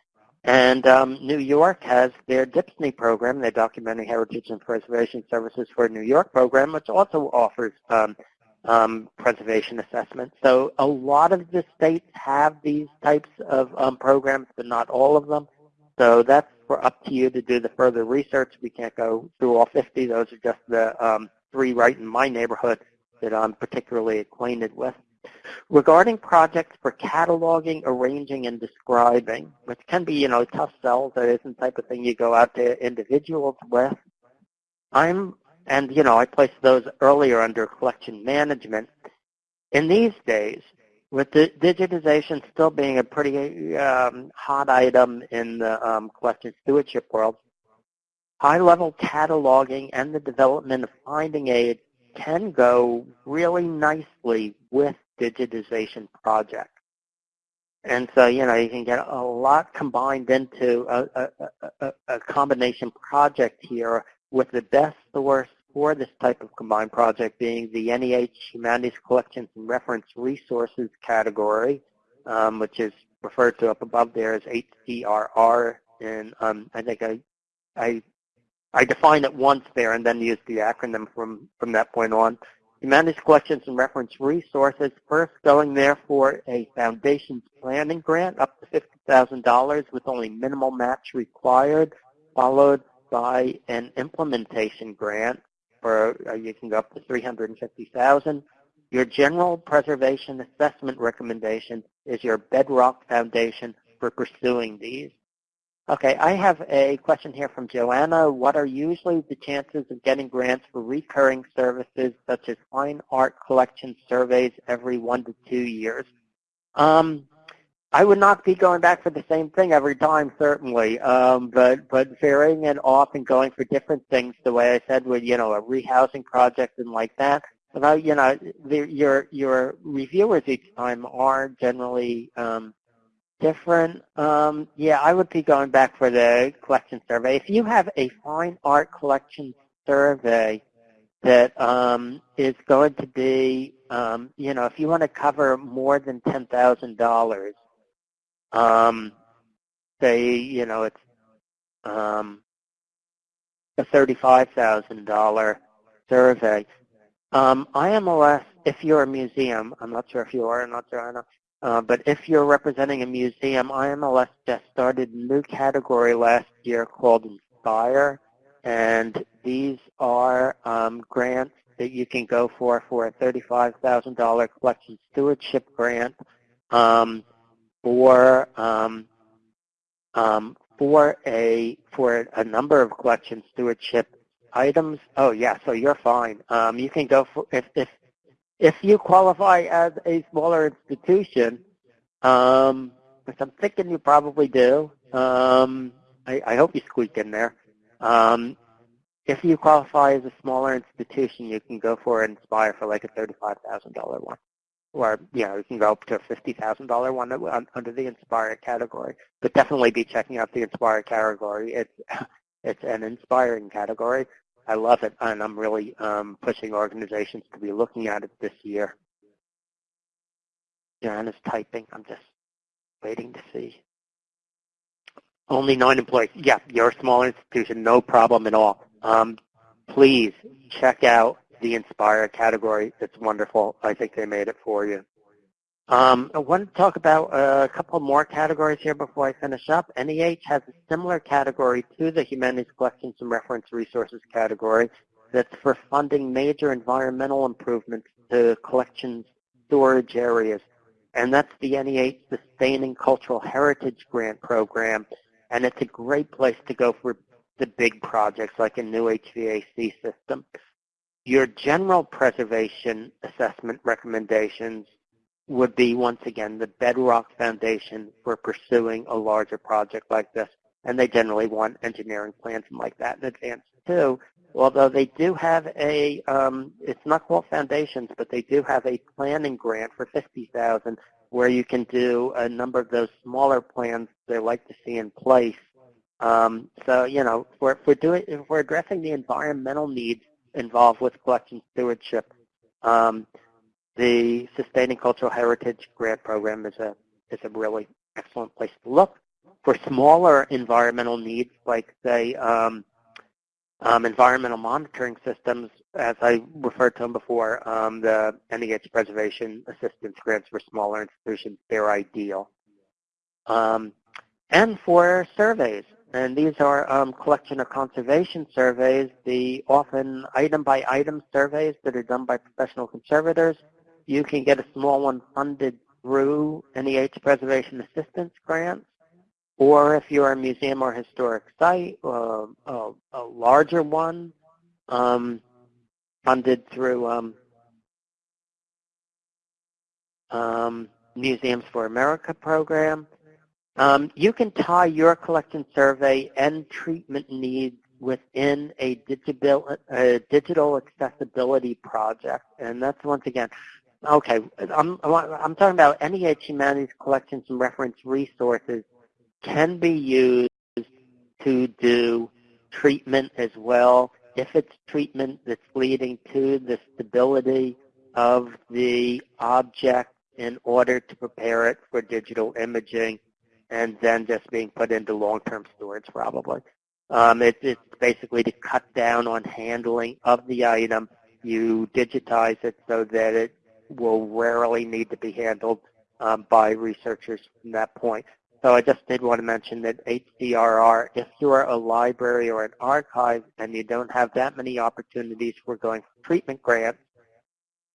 And um, New York has their DHPSNY program, their Documentary Heritage and Preservation Services for New York program, which also offers um, um, preservation assessment. So a lot of the states have these types of um, programs, but not all of them. So that's for up to you to do the further research. We can't go through all 50. Those are just the um, three right in my neighborhood that I'm particularly acquainted with. Regarding projects for cataloging, arranging, and describing, which can be, you know, tough sells, that isn't the type of thing you go out to individuals with, I'm and, you know, I placed those earlier under collection management. In these days, with the digitization still being a pretty um, hot item in the um, collection stewardship world, high-level cataloging and the development of finding aid can go really nicely with digitization projects. And so, you know, you can get a lot combined into a, a, a, a combination project here with the best source for this type of combined project being the NEH Humanities Collections and Reference Resources category, um, which is referred to up above there as HCRR. And um, I think I, I, I defined it once there and then used the acronym from, from that point on. Humanities Collections and Reference Resources, first going there for a foundation's planning grant up to $50,000 with only minimal match required, followed by an implementation grant for uh, you can go up to 350,000. Your general preservation assessment recommendation is your bedrock foundation for pursuing these. Okay, I have a question here from Joanna. What are usually the chances of getting grants for recurring services such as fine art collection surveys every one to two years? Um, I would not be going back for the same thing every time, certainly, um, but but varying it off and going for different things. The way I said, with you know a rehousing project and like that. I, you know, the, your your reviewers each time are generally um, different. Um, yeah, I would be going back for the collection survey. If you have a fine art collection survey that um, is going to be, um, you know, if you want to cover more than ten thousand dollars um, say, you know, it's um, a $35,000 survey. Um, IMLS, if you're a museum, I'm not sure if you are or not, Joanna, uh, but if you're representing a museum, IMLS just started a new category last year called Inspire, and these are um, grants that you can go for for a $35,000 collection stewardship grant um, for um, um, for a for a number of collection stewardship items. Oh yeah, so you're fine. Um, you can go for if if if you qualify as a smaller institution, um, which I'm thinking you probably do. Um, I, I hope you squeak in there. Um, if you qualify as a smaller institution, you can go for Inspire for like a thirty-five thousand dollar one, or you know you can go up to a fifty thousand dollar one under the Inspire category. But definitely be checking out the Inspire category. It's it's an inspiring category. I love it, and I'm really um, pushing organizations to be looking at it this year. Joanna's typing. I'm just waiting to see. Only nine employees. Yeah, you're a small institution, no problem at all. Um, please check out the Inspire category. It's wonderful. I think they made it for you. Um, I want to talk about a couple more categories here before I finish up. NEH has a similar category to the Humanities Collections and Reference Resources category that's for funding major environmental improvements to collections storage areas. And that's the NEH Sustaining Cultural Heritage Grant Program. And it's a great place to go for the big projects like a new HVAC system. Your general preservation assessment recommendations would be, once again, the bedrock foundation for pursuing a larger project like this. And they generally want engineering plans like that in advance, too. Although they do have a, um, it's not called foundations, but they do have a planning grant for 50000 where you can do a number of those smaller plans they like to see in place. Um, so, you know, if we're, if we're, doing, if we're addressing the environmental needs involved with collection stewardship, um, the Sustaining Cultural Heritage Grant Program is a, is a really excellent place to look. For smaller environmental needs, like, say, um, um, environmental monitoring systems, as I referred to them before, um, the NEH Preservation Assistance Grants for smaller institutions, they're ideal. Um, and for surveys, and these are um, collection or conservation surveys, the often item-by-item -item surveys that are done by professional conservators you can get a small one funded through NEH Preservation Assistance Grants, or if you're a museum or historic site, uh, a, a, larger one um, funded through um, um, Museums for America program. Um, you can tie your collection survey and treatment needs within a digital, a digital accessibility project. And that's, once again, Okay, I'm, I'm talking about NEH Humanities collections and reference resources can be used to do treatment as well if it's treatment that's leading to the stability of the object in order to prepare it for digital imaging and then just being put into long-term storage probably. Um, it, it's basically to cut down on handling of the item. You digitize it so that it will rarely need to be handled um, by researchers from that point. So I just did want to mention that HCRR, if you're a library or an archive and you don't have that many opportunities for going for treatment grants,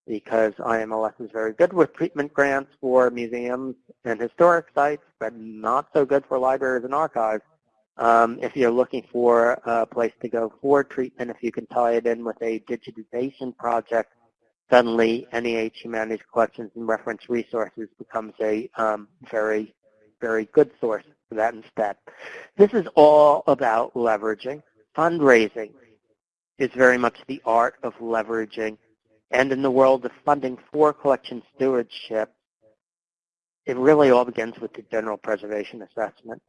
because IMLS is very good with treatment grants for museums and historic sites, but not so good for libraries and archives. Um, if you're looking for a place to go for treatment, if you can tie it in with a digitization project, suddenly NEH Humanities Collections and Reference Resources becomes a um, very, very good source for that instead. This is all about leveraging. Fundraising is very much the art of leveraging. And in the world of funding for collection stewardship, it really all begins with the general preservation assessment.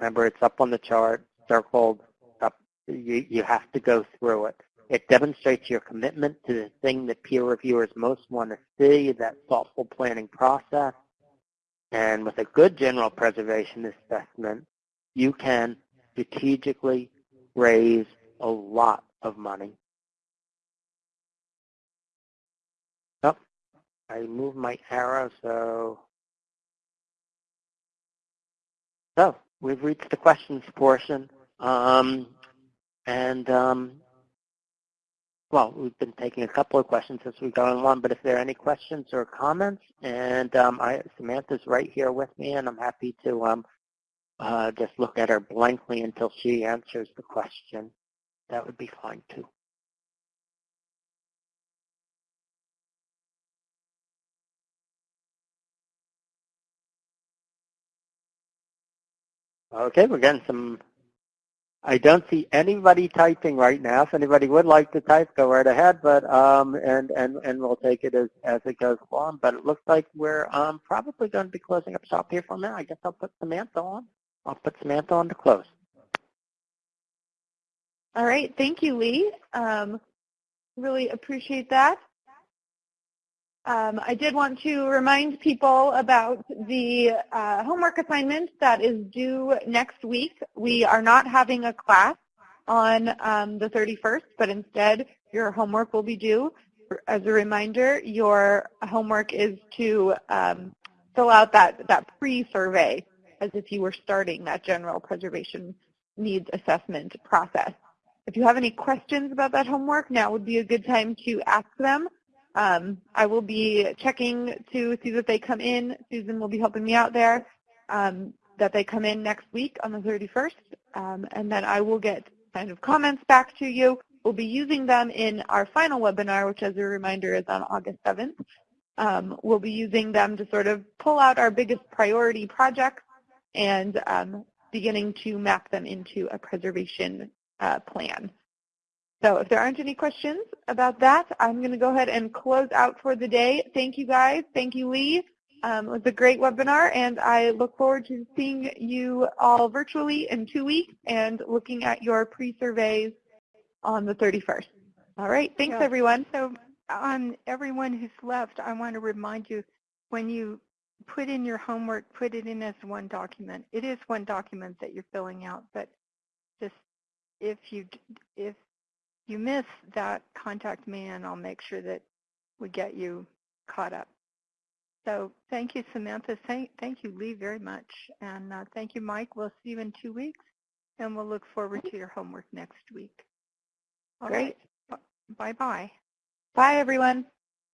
Remember, it's up on the chart, circled, up. You, you have to go through it. It demonstrates your commitment to the thing that peer reviewers most want to see, that thoughtful planning process. And with a good general preservation assessment, you can strategically raise a lot of money I move my arrow, so so we've reached the questions portion, um, and um, well, we've been taking a couple of questions as we go along. But if there are any questions or comments, and um, I, Samantha's right here with me, and I'm happy to um, uh, just look at her blankly until she answers the question. That would be fine too. Okay, we're getting some. I don't see anybody typing right now. If anybody would like to type, go right ahead. But um, and and and we'll take it as as it goes along. But it looks like we're um probably going to be closing up shop here for now. I guess I'll put Samantha on. I'll put Samantha on to close. All right, thank you, Lee. Um, really appreciate that. Um, I did want to remind people about the uh, homework assignment that is due next week. We are not having a class on um, the 31st, but instead your homework will be due. As a reminder, your homework is to um, fill out that, that pre-survey as if you were starting that general preservation needs assessment process. If you have any questions about that homework, now would be a good time to ask them. Um, I will be checking to see that they come in. Susan will be helping me out there, um, that they come in next week on the 31st, um, and then I will get kind of comments back to you. We'll be using them in our final webinar, which as a reminder is on August 7th. Um, we'll be using them to sort of pull out our biggest priority projects and um, beginning to map them into a preservation uh, plan. So if there aren't any questions about that, I'm going to go ahead and close out for the day. Thank you guys. Thank you, Lee. Um, it was a great webinar, and I look forward to seeing you all virtually in two weeks and looking at your pre-surveys on the 31st. All right. Thanks, Yeah. everyone. So on everyone who's left, I want to remind you, when you put in your homework, put it in as one document. It is one document that you're filling out, but just if you if you miss that, contact me and I'll make sure that we get you caught up. So thank you, Samantha. Thank, thank you, Lee, very much. And uh, thank you, Mike. We'll see you in two weeks, and we'll look forward to your homework next week. All Great. Right. Bye-bye. Bye, everyone.